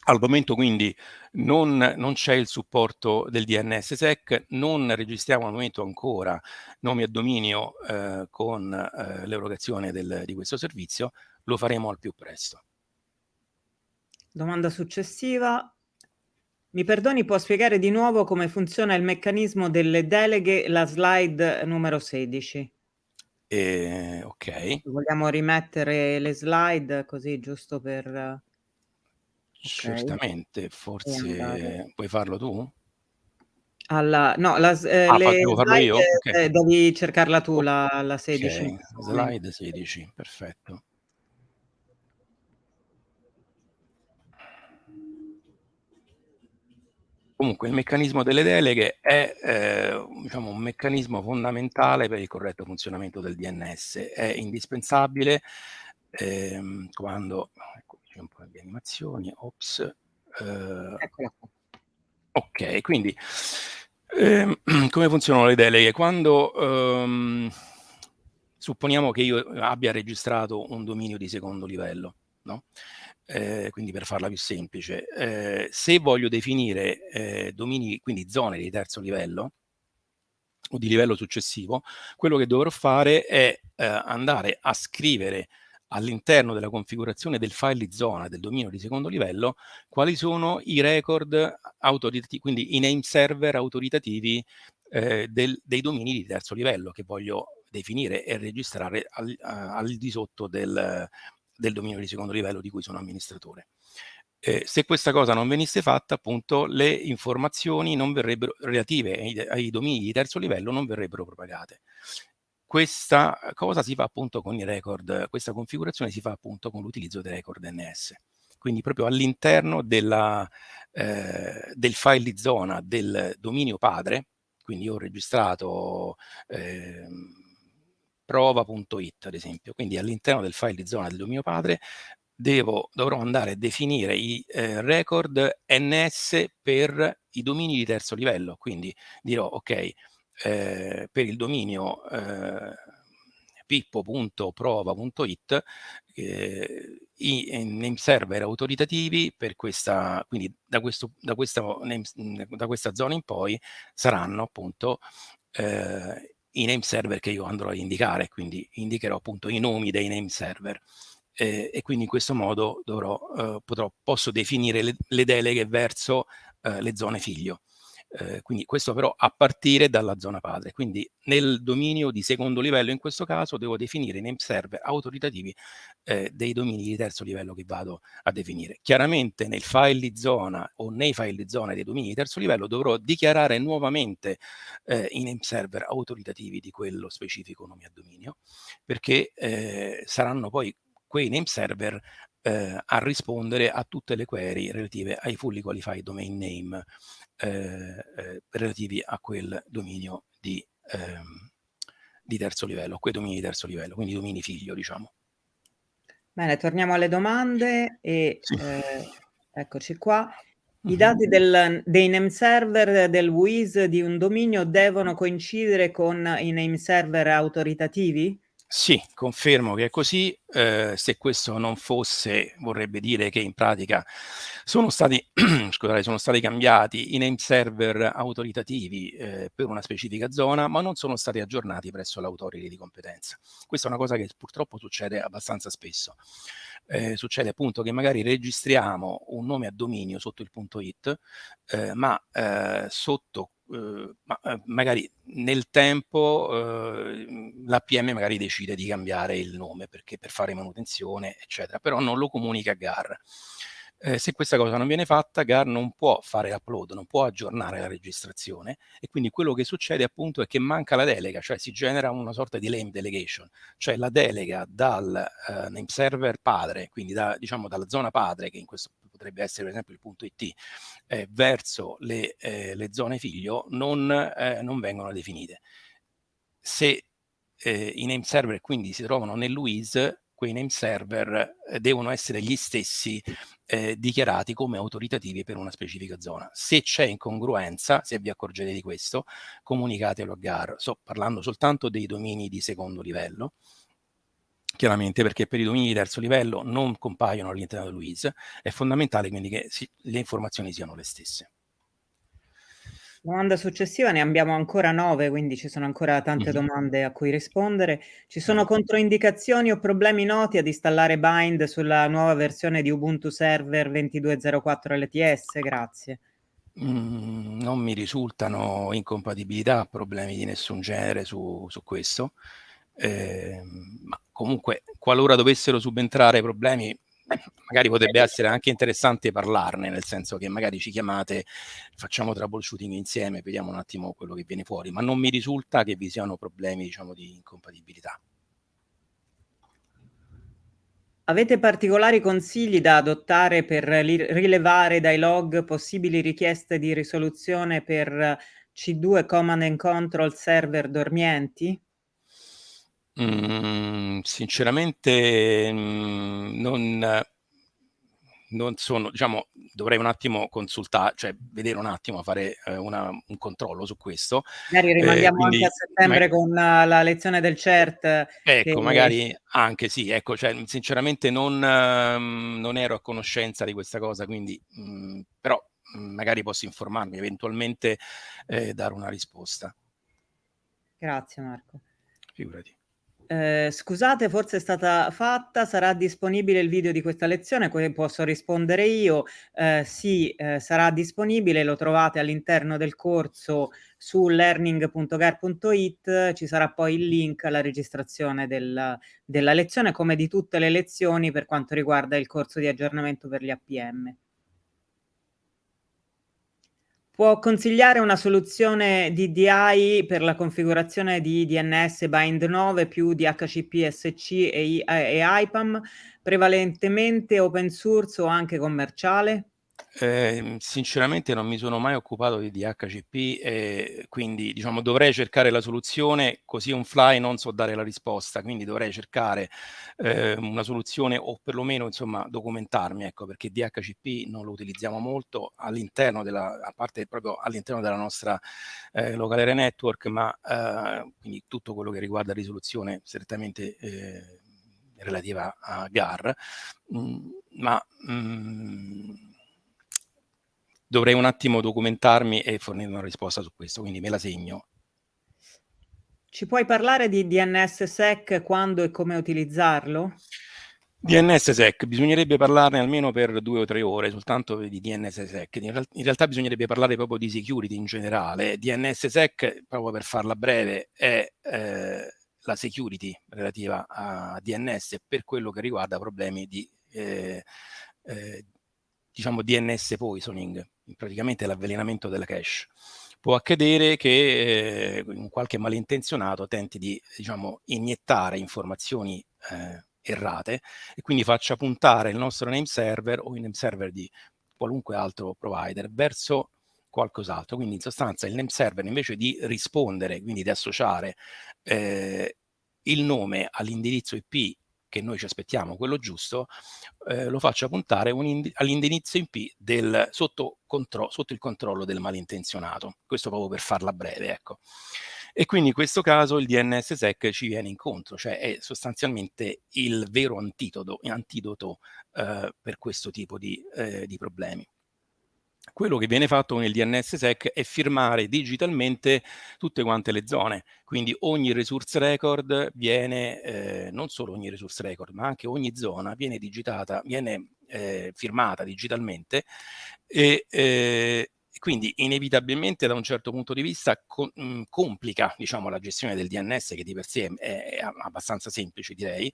Al momento quindi non, non c'è il supporto del DNSSEC, non registriamo al momento ancora nomi a dominio eh, con eh, l'erogazione di questo servizio, lo faremo al più presto. Domanda successiva. Mi perdoni, può spiegare di nuovo come funziona il meccanismo delle deleghe, la slide numero 16? Eh, ok. Vogliamo rimettere le slide così giusto per... Certamente, forse puoi farlo tu? Alla no, la s ehm, Ah, le devo farlo io? Okay. ehm, devi cercarla tu la la 16 in Okay, slide 16, perfetto. Comunque il meccanismo delle deleghe è, ehm, diciamo un meccanismo fondamentale per il corretto funzionamento del DNS. È indispensabile, ehm, quando c'è un po' di animazioni, ops, ehm Eccola qua. Okay, quindi, ehm, come funzionano le deleghe? Quando, uhm, supponiamo che io abbia registrato un dominio di secondo livello, no, ehm, quindi per farla più semplice, ehm, se voglio definire, ehm, domini quindi zone di terzo livello o di livello successivo, quello che dovrò fare è, ehm, andare a scrivere all'interno della configurazione del file di zona del dominio di secondo livello quali sono i record autoritativi, quindi i name server autoritativi eh, del, dei domini di terzo livello che voglio definire e registrare al, al di sotto del, del dominio di secondo livello di cui sono amministratore. Eh, se questa cosa non venisse fatta, appunto, le informazioni relative ai, ai domini di terzo livello non verrebbero propagate. Questa cosa si fa appunto con i record, questa configurazione si fa appunto con l'utilizzo dei record NS. Quindi proprio all'interno eh, del file di zona del dominio padre, quindi ho registrato eh, prova.it ad esempio, quindi all'interno del file di zona del dominio padre devo, dovrò andare a definire i eh, record NS per i domini di terzo livello, quindi dirò ok, eh, per il dominio eh, pippo.prova.it eh, i name server autoritativi per questa, quindi da, questo, da, questa, name, da questa zona in poi saranno appunto eh, i name server che io andrò a indicare, quindi indicherò appunto i nomi dei name server. Eh, e quindi in questo modo dovrò, eh, potrò, posso definire le, le deleghe verso eh, le zone figlio. Eh, quindi questo però a partire dalla zona padre. Quindi nel dominio di secondo livello in questo caso devo definire name server autoritativi eh, dei domini di terzo livello che vado a definire. Chiaramente nel file di zona o nei file di zona dei domini di terzo livello dovrò dichiarare nuovamente eh, i name server autoritativi di quello specifico nome a dominio perché eh, saranno poi quei name server eh, a rispondere a tutte le query relative ai fully qualified domain name eh, eh, relativi a quel dominio di, ehm, di terzo livello, a quei domini di terzo livello, quindi domini figlio, diciamo. Bene, torniamo alle domande e sì. eh, eccoci qua. I dati del, dei name server del WIS di un dominio devono coincidere con i name server autoritativi? Sì, confermo che è così. Eh, se questo non fosse, vorrebbe dire che in pratica sono stati, scusate, sono stati cambiati i name server autoritativi eh, per una specifica zona, ma non sono stati aggiornati presso l'autority di competenza. Questa è una cosa che purtroppo succede abbastanza spesso. Eh, succede appunto che magari registriamo un nome a dominio sotto il punto .it, eh, ma eh, sotto Uh, ma, uh, magari nel tempo uh, l'APM magari decide di cambiare il nome perché per fare manutenzione, eccetera, però non lo comunica a GAR. Eh, se questa cosa non viene fatta, GAR non può fare upload, non può aggiornare la registrazione e quindi quello che succede appunto è che manca la delega, cioè si genera una sorta di lame delegation, cioè la delega dal name server padre, quindi da, diciamo dalla zona padre, che in questo potrebbe essere per esempio il punto IT, eh, verso le, eh, le, zone figlio non, eh, non vengono definite. Se eh, i name server quindi si trovano nell'UIS, quei name server eh, devono essere gli stessi eh, dichiarati come autoritativi per una specifica zona. Se c'è incongruenza, se vi accorgete di questo, comunicatelo a GAR. Sto parlando soltanto dei domini di secondo livello, chiaramente perché per i domini di terzo livello non compaiono all'interno di Louise, è fondamentale quindi che si, le informazioni siano le stesse. Domanda successiva, ne abbiamo ancora nove, quindi ci sono ancora tante mm-hmm. domande a cui rispondere. Ci sono controindicazioni o problemi noti ad installare Bind sulla nuova versione di Ubuntu Server 2204 LTS? Grazie. Mm, non mi risultano incompatibilità, problemi di nessun genere su, su questo. Eh, ma comunque, qualora dovessero subentrare problemi, magari potrebbe essere anche interessante parlarne, nel senso che magari ci chiamate, facciamo troubleshooting insieme, vediamo un attimo quello che viene fuori, ma non mi risulta che vi siano problemi, diciamo, di incompatibilità. Avete particolari consigli da adottare per rilevare dai log possibili richieste di risoluzione per C2 Command and Control server dormienti? Mm, sinceramente mm, non, non sono, diciamo, dovrei un attimo consultare, cioè vedere un attimo, fare eh, una, un controllo su questo. Magari rimandiamo eh, quindi, anche a settembre ma... con la lezione del CERT. Ecco, che... magari anche sì, ecco, cioè, sinceramente non, um, non, ero a conoscenza di questa cosa, quindi mh, mm, però mh, magari posso informarmi, eventualmente eh, dare una risposta. Grazie Marco. Figurati. Eh, scusate, forse è stata fatta, sarà disponibile il video di questa lezione, posso rispondere io. Eh, sì, eh, sarà disponibile, lo trovate all'interno del corso su learning.gar.it, ci sarà poi il link alla registrazione del, della lezione, come di tutte le lezioni per quanto riguarda il corso di aggiornamento per gli APM. Può consigliare una soluzione DDI per la configurazione di DNS Bind 9 più DHCP SC e, e IPAM, prevalentemente open source o anche commerciale? Eh, sinceramente non mi sono mai occupato di DHCP e quindi diciamo dovrei cercare la soluzione così on fly non so dare la risposta quindi dovrei cercare eh, una soluzione o perlomeno insomma documentarmi ecco perché DHCP non lo utilizziamo molto all'interno della a parte proprio all'interno della nostra eh, area network ma eh, quindi tutto quello che riguarda risoluzione strettamente eh, relativa a GAR mh, mm, ma mh, mm, dovrei un attimo documentarmi e fornire una risposta su questo, quindi me la segno. Ci puoi parlare di DNSSEC, quando e come utilizzarlo? DNSSEC, bisognerebbe parlarne almeno per due o tre ore, soltanto di DNSSEC. In, real in realtà bisognerebbe parlare proprio di security in generale. DNSSEC, proprio per farla breve, è eh, la security relativa a DNS per quello che riguarda problemi di eh, eh, diciamo DNS poisoning, praticamente l'avvelenamento della cache. Può accadere che eh, un qualche malintenzionato tenti di diciamo, iniettare informazioni eh, errate e quindi faccia puntare il nostro name server o il name server di qualunque altro provider verso qualcos'altro. Quindi in sostanza il name server invece di rispondere, quindi di associare eh, il nome all'indirizzo IP che noi ci aspettiamo, quello giusto, eh, lo faccia puntare all'indirizzo IP del, sotto, sotto, il controllo del malintenzionato. Questo proprio per farla breve, ecco. E quindi in questo caso il DNSSEC ci viene incontro, cioè è sostanzialmente il vero antidoto, antidoto eh, per questo tipo di, eh, di problemi quello che viene fatto con il DNSSEC è firmare digitalmente tutte quante le zone, quindi ogni resource record viene, eh, non solo ogni resource record, ma anche ogni zona viene digitata, viene eh, firmata digitalmente e eh, quindi inevitabilmente da un certo punto di vista co mh, complica diciamo, la gestione del DNS che di per sé è, è abbastanza semplice direi.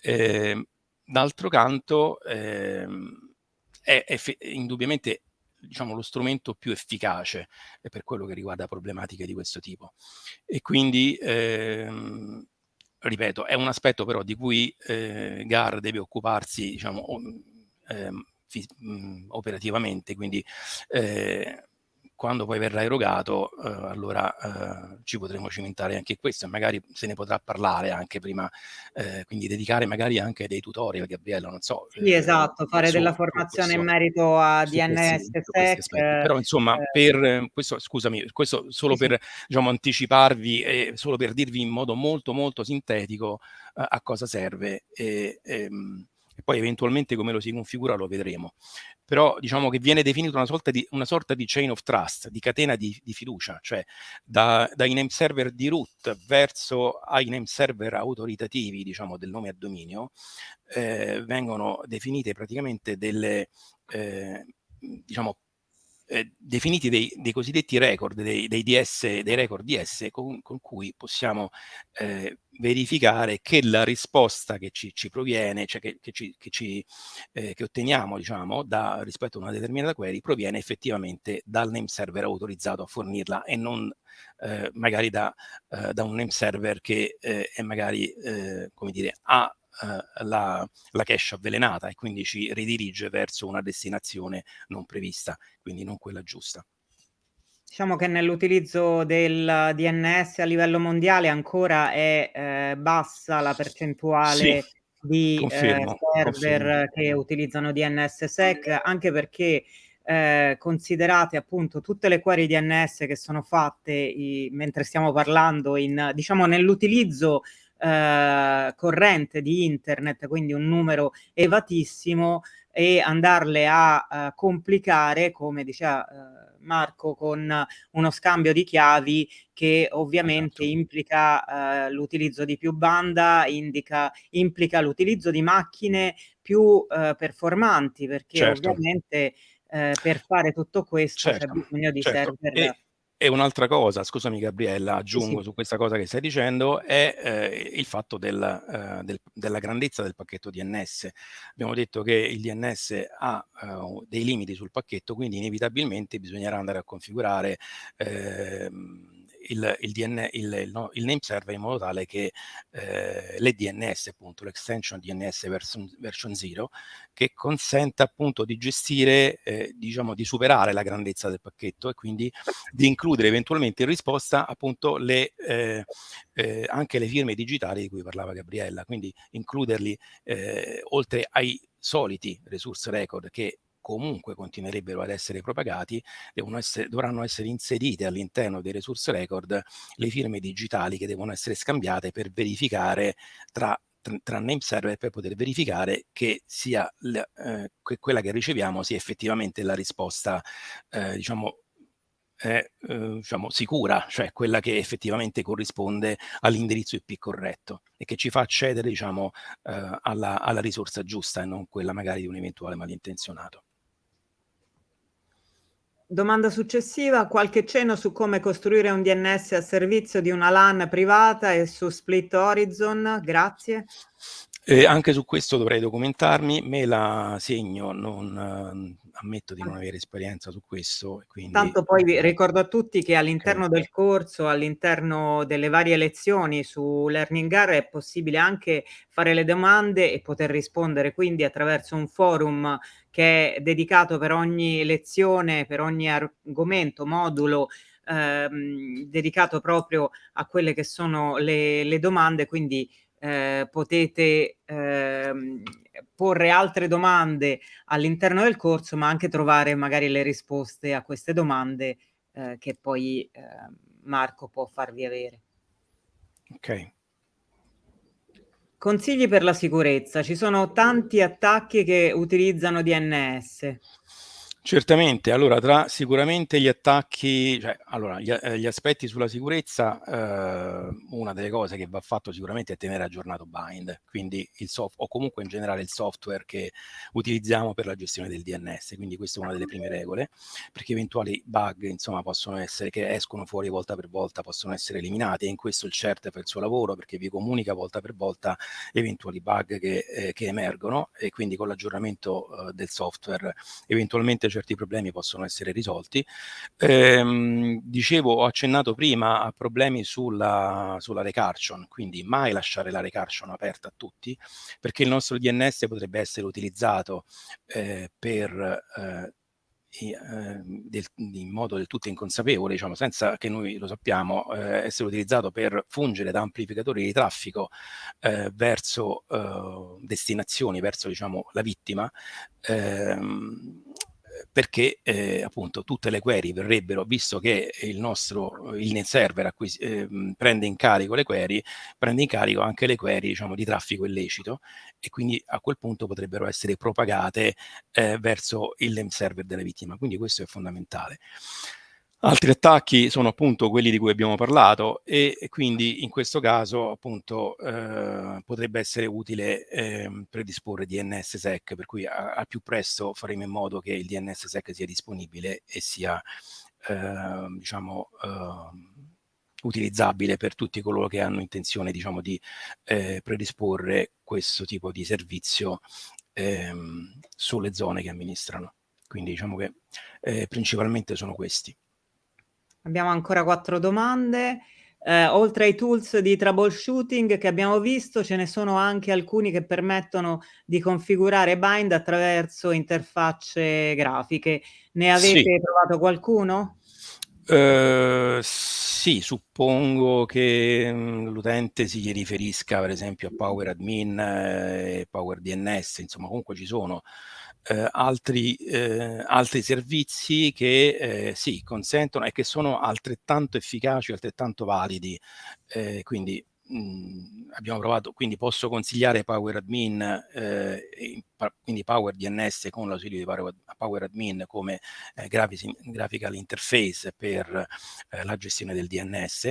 Eh, D'altro canto eh, è, è indubbiamente diciamo, lo strumento più efficace per quello che riguarda problematiche di questo tipo. E quindi, ehm, ripeto, è un aspetto però di cui eh, GAR deve occuparsi, diciamo, ehm, operativamente, quindi eh, quando poi verrà erogato, eh, allora eh, ci potremo cimentare anche questo e magari se ne potrà parlare anche prima, eh, quindi dedicare magari anche dei tutorial, Gabriella, non so. Sì, eh, esatto, fare su, della formazione questo, in merito a DNS, SEC. Però insomma, eh, per questo, scusami, questo solo sì, per diciamo, anticiparvi e solo per dirvi in modo molto molto sintetico a cosa serve. E, e, ehm, e poi eventualmente come lo si configura lo vedremo. Però diciamo che viene definita una sorta di, una sorta di chain of trust, di catena di, di fiducia, cioè da, dai name server di root verso ai name server autoritativi, diciamo, del nome a dominio, eh, vengono definite praticamente delle, eh, diciamo, eh, definiti dei, dei, cosiddetti record, dei, dei, DS, dei record DS con, con cui possiamo eh, verificare che la risposta che ci, ci proviene, cioè che, che, ci, che, ci, eh, che otteniamo diciamo, da, rispetto a una determinata query, proviene effettivamente dal name server autorizzato a fornirla e non eh, magari da, eh, da, un name server che è magari, come dire, ha eh, la, la cache avvelenata e quindi ci ridirige verso una destinazione non prevista, quindi non quella giusta. Diciamo che nell'utilizzo del DNS a livello mondiale ancora è eh, bassa la percentuale sì, di confermo, eh, server confermo. che utilizzano DNS-SEC, anche perché eh, considerate appunto tutte le query DNS che sono fatte i, mentre stiamo parlando in, diciamo, nell'utilizzo eh, corrente di internet, quindi un numero evatissimo, e andarle a uh, complicare, come diceva uh, Marco, con uno scambio di chiavi che ovviamente esatto. implica uh, l'utilizzo di più banda, indica, implica l'utilizzo di macchine più performanti, perché certo. ovviamente per fare tutto questo certo. c'è bisogno di certo. server. E e un'altra cosa, scusami Gabriella, aggiungo sì. su questa cosa che stai dicendo, è eh, il fatto del, eh, del, della grandezza del pacchetto DNS. Abbiamo detto che il DNS ha eh, dei limiti sul pacchetto, quindi inevitabilmente bisognerà andare a configurare ehm, il, il, DN, il, no, il, name server in modo tale che eh, le DNS, appunto, l'extension DNS version, version 0, che consenta appunto di gestire, eh, diciamo, di superare la grandezza del pacchetto e quindi di includere eventualmente in risposta appunto le, eh, eh anche le firme digitali di cui parlava Gabriella, quindi includerli eh, oltre ai soliti resource record che comunque continuerebbero ad essere propagati, essere, dovranno essere inserite all'interno dei resource record le firme digitali che devono essere scambiate per verificare tra tra name server per poter verificare che sia eh, che quella che riceviamo sia effettivamente la risposta eh, diciamo è eh, diciamo, sicura, cioè quella che effettivamente corrisponde all'indirizzo IP corretto e che ci fa accedere diciamo, eh, alla, alla risorsa giusta e non quella magari di un eventuale malintenzionato. Domanda successiva, qualche cenno su come costruire un DNS a servizio di una LAN privata e su Split Horizon? Grazie. Eh, anche su questo dovrei documentarmi, me la segno, non ammetto di non avere esperienza su questo. Quindi... Tanto poi vi ricordo a tutti che all'interno del corso, all'interno delle varie lezioni su Learning Learningar è possibile anche fare le domande e poter rispondere quindi attraverso un forum che è dedicato per ogni lezione, per ogni argomento, modulo, ehm, dedicato proprio a quelle che sono le, le domande, quindi eh, potete ehm, porre altre domande all'interno del corso, ma anche trovare magari le risposte a queste domande eh, che poi eh, Marco può farvi avere. Ok. Consigli per la sicurezza. Ci sono tanti attacchi che utilizzano DNS. Certamente, allora tra sicuramente gli attacchi, cioè, allora gli, eh, gli aspetti sulla sicurezza, eh, una delle cose che va fatto sicuramente è tenere aggiornato Bind, quindi il soft o comunque in generale il software che utilizziamo per la gestione del DNS, quindi questa è una delle prime regole, perché eventuali bug insomma possono essere, che escono fuori volta per volta, possono essere eliminati e in questo il CERT fa il suo lavoro perché vi comunica volta per volta eventuali bug che, eh, che emergono e quindi con l'aggiornamento eh, del software eventualmente certi problemi possono essere risolti. Ehm, dicevo, ho accennato prima a problemi sulla, sulla recursion, quindi mai lasciare la recursion aperta a tutti, perché il nostro DNS potrebbe essere utilizzato eh, per eh, eh, del, in modo del tutto inconsapevole, diciamo, senza che noi lo sappiamo, eh, essere utilizzato per fungere da amplificatore di traffico eh, verso eh, destinazioni, verso diciamo, la vittima, ehm, perché eh, appunto tutte le query verrebbero, visto che il nostro il net server eh, prende in carico le query, prende in carico anche le query diciamo, di traffico illecito e quindi a quel punto potrebbero essere propagate eh, verso il name server della vittima. Quindi questo è fondamentale. Altri attacchi sono appunto quelli di cui abbiamo parlato e, quindi in questo caso appunto eh, potrebbe essere utile eh, predisporre DNSSEC per cui al più presto faremo in modo che il DNSSEC sia disponibile e sia eh, diciamo ehm, utilizzabile per tutti coloro che hanno intenzione diciamo di eh, predisporre questo tipo di servizio ehm, sulle zone che amministrano. Quindi diciamo che eh, principalmente sono questi. Abbiamo ancora quattro domande. Eh, oltre ai tools di troubleshooting che abbiamo visto, ce ne sono anche alcuni che permettono di configurare Bind attraverso interfacce grafiche. Ne avete sì. provato qualcuno? Uh, sì, suppongo che mm, l'utente si riferisca per esempio a Power Admin e eh, Power DNS, insomma comunque ci sono eh, altri, eh, altri servizi che eh, sì, consentono e che sono altrettanto efficaci, altrettanto validi. Eh, quindi mh, mhmm, abbiamo provato, quindi posso consigliare Power Admin, eh, quindi Power DNS con l'ausilio di Power, Power Admin come eh, graphical interface per la gestione del DNS,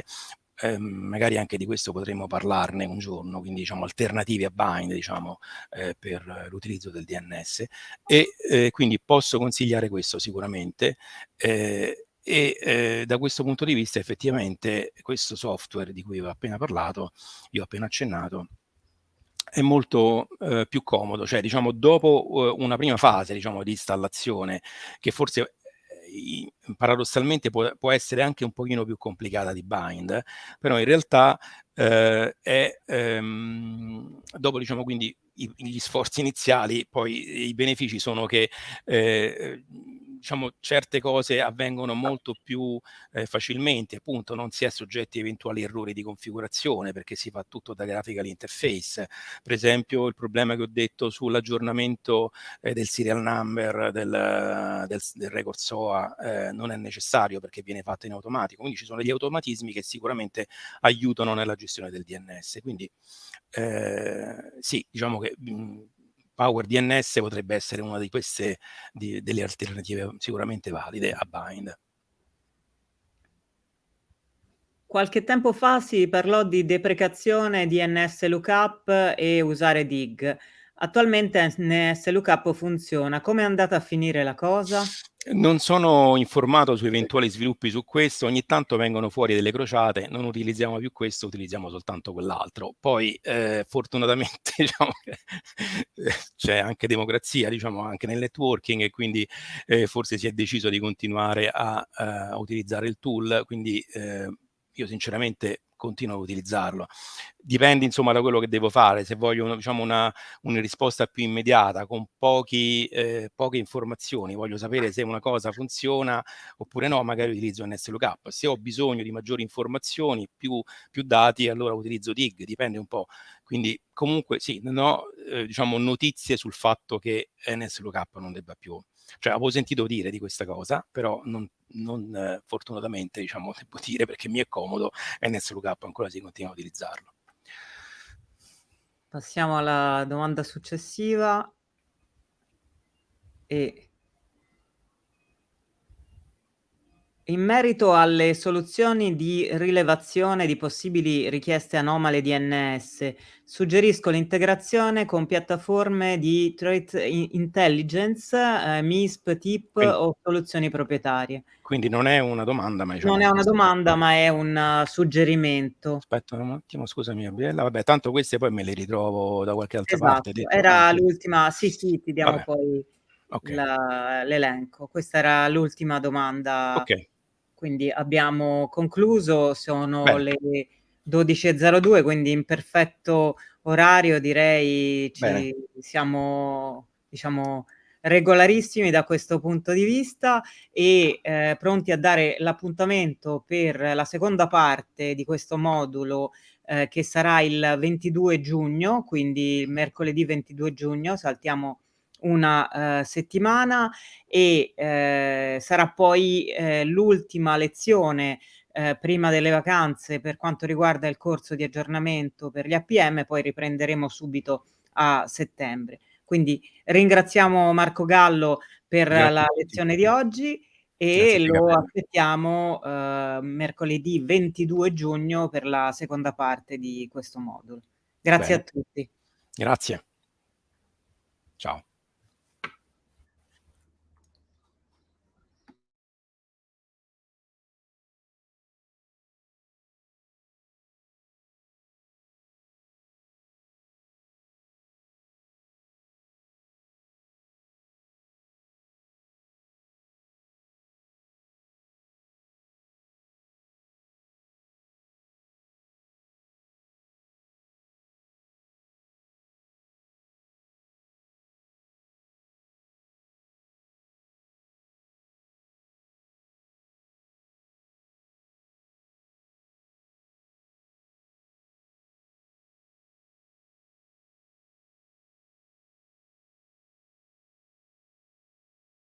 eh, magari anche di questo potremmo parlarne un giorno, quindi diciamo alternative a bind diciamo, eh, per l'utilizzo del DNS e eh, quindi posso consigliare questo sicuramente eh, e eh, da questo punto di vista effettivamente questo software di cui ho appena parlato, io ho appena accennato, è molto eh, più comodo, cioè diciamo dopo eh, una prima fase diciamo, di installazione che forse paradossalmente può, può, essere anche un pochino più complicata di bind, però in realtà eh, è, ehm, dopo diciamo quindi i, gli sforzi iniziali, poi i benefici sono che eh, diciamo, certe cose avvengono molto più eh, facilmente, appunto non si è soggetti a eventuali errori di configurazione perché si fa tutto da graphical interface. Per esempio il problema che ho detto sull'aggiornamento eh, del serial number del, del, del record SOA eh, non è necessario perché viene fatto in automatico, quindi ci sono degli automatismi che sicuramente aiutano nella gestione del DNS. Quindi eh, sì, diciamo che mh, Power DNS potrebbe essere una di queste di, delle alternative sicuramente valide a Bind. Qualche tempo fa si parlò di deprecazione di NS Lookup e usare DIG. Attualmente NS Lookup funziona. Come è andata a finire la cosa? Non sono informato su eventuali sviluppi su questo, ogni tanto vengono fuori delle crociate, non utilizziamo più questo, utilizziamo soltanto quell'altro. Poi eh, fortunatamente diciamo c'è anche democrazia diciamo, anche nel networking e quindi eh, forse si è deciso di continuare a, a utilizzare il tool, quindi eh, io sinceramente continuo a utilizzarlo. Dipende insomma da quello che devo fare, se voglio diciamo, una, una risposta più immediata con pochi, eh, poche informazioni, voglio sapere se una cosa funziona oppure no, magari utilizzo NSLOOKUP. Se ho bisogno di maggiori informazioni, più, più dati, allora utilizzo DIG, dipende un po'. Quindi comunque sì, non ho eh, diciamo, notizie sul fatto che NSLOOKUP non debba più cioè avevo sentito dire di questa cosa, però non, non eh, fortunatamente diciamo devo dire perché mi è comodo e NSLookup ancora si continua a utilizzarlo. Passiamo alla domanda successiva e In merito alle soluzioni di rilevazione di possibili richieste anomale DNS, suggerisco l'integrazione con piattaforme di threat intelligence, eh, MISP, TIP quindi, o soluzioni proprietarie. Quindi non è una domanda, ma diciamo Non è una domanda, ma è un uh, suggerimento. Aspetta un attimo, scusami Gabriella. Vabbè, tanto queste poi me le ritrovo da qualche altra esatto, parte. Detto, era l'ultima, sì sì, ti diamo Vabbè. poi okay. l'elenco. Questa era l'ultima domanda. Ok quindi abbiamo concluso, sono Bene. le 12.02, quindi in perfetto orario direi ci Bene. siamo diciamo regolarissimi da questo punto di vista e eh, pronti a dare l'appuntamento per la seconda parte di questo modulo eh, che sarà il 22 giugno, quindi mercoledì 22 giugno, saltiamo una uh, settimana e uh, sarà poi uh, l'ultima lezione prima delle vacanze per quanto riguarda il corso di aggiornamento per gli APM, poi riprenderemo subito a settembre. Quindi ringraziamo Marco Gallo per Grazie la lezione di oggi e Grazie lo aspettiamo mercoledì 22 giugno per la seconda parte di questo modulo. Grazie Bene. a tutti. Grazie. Ciao.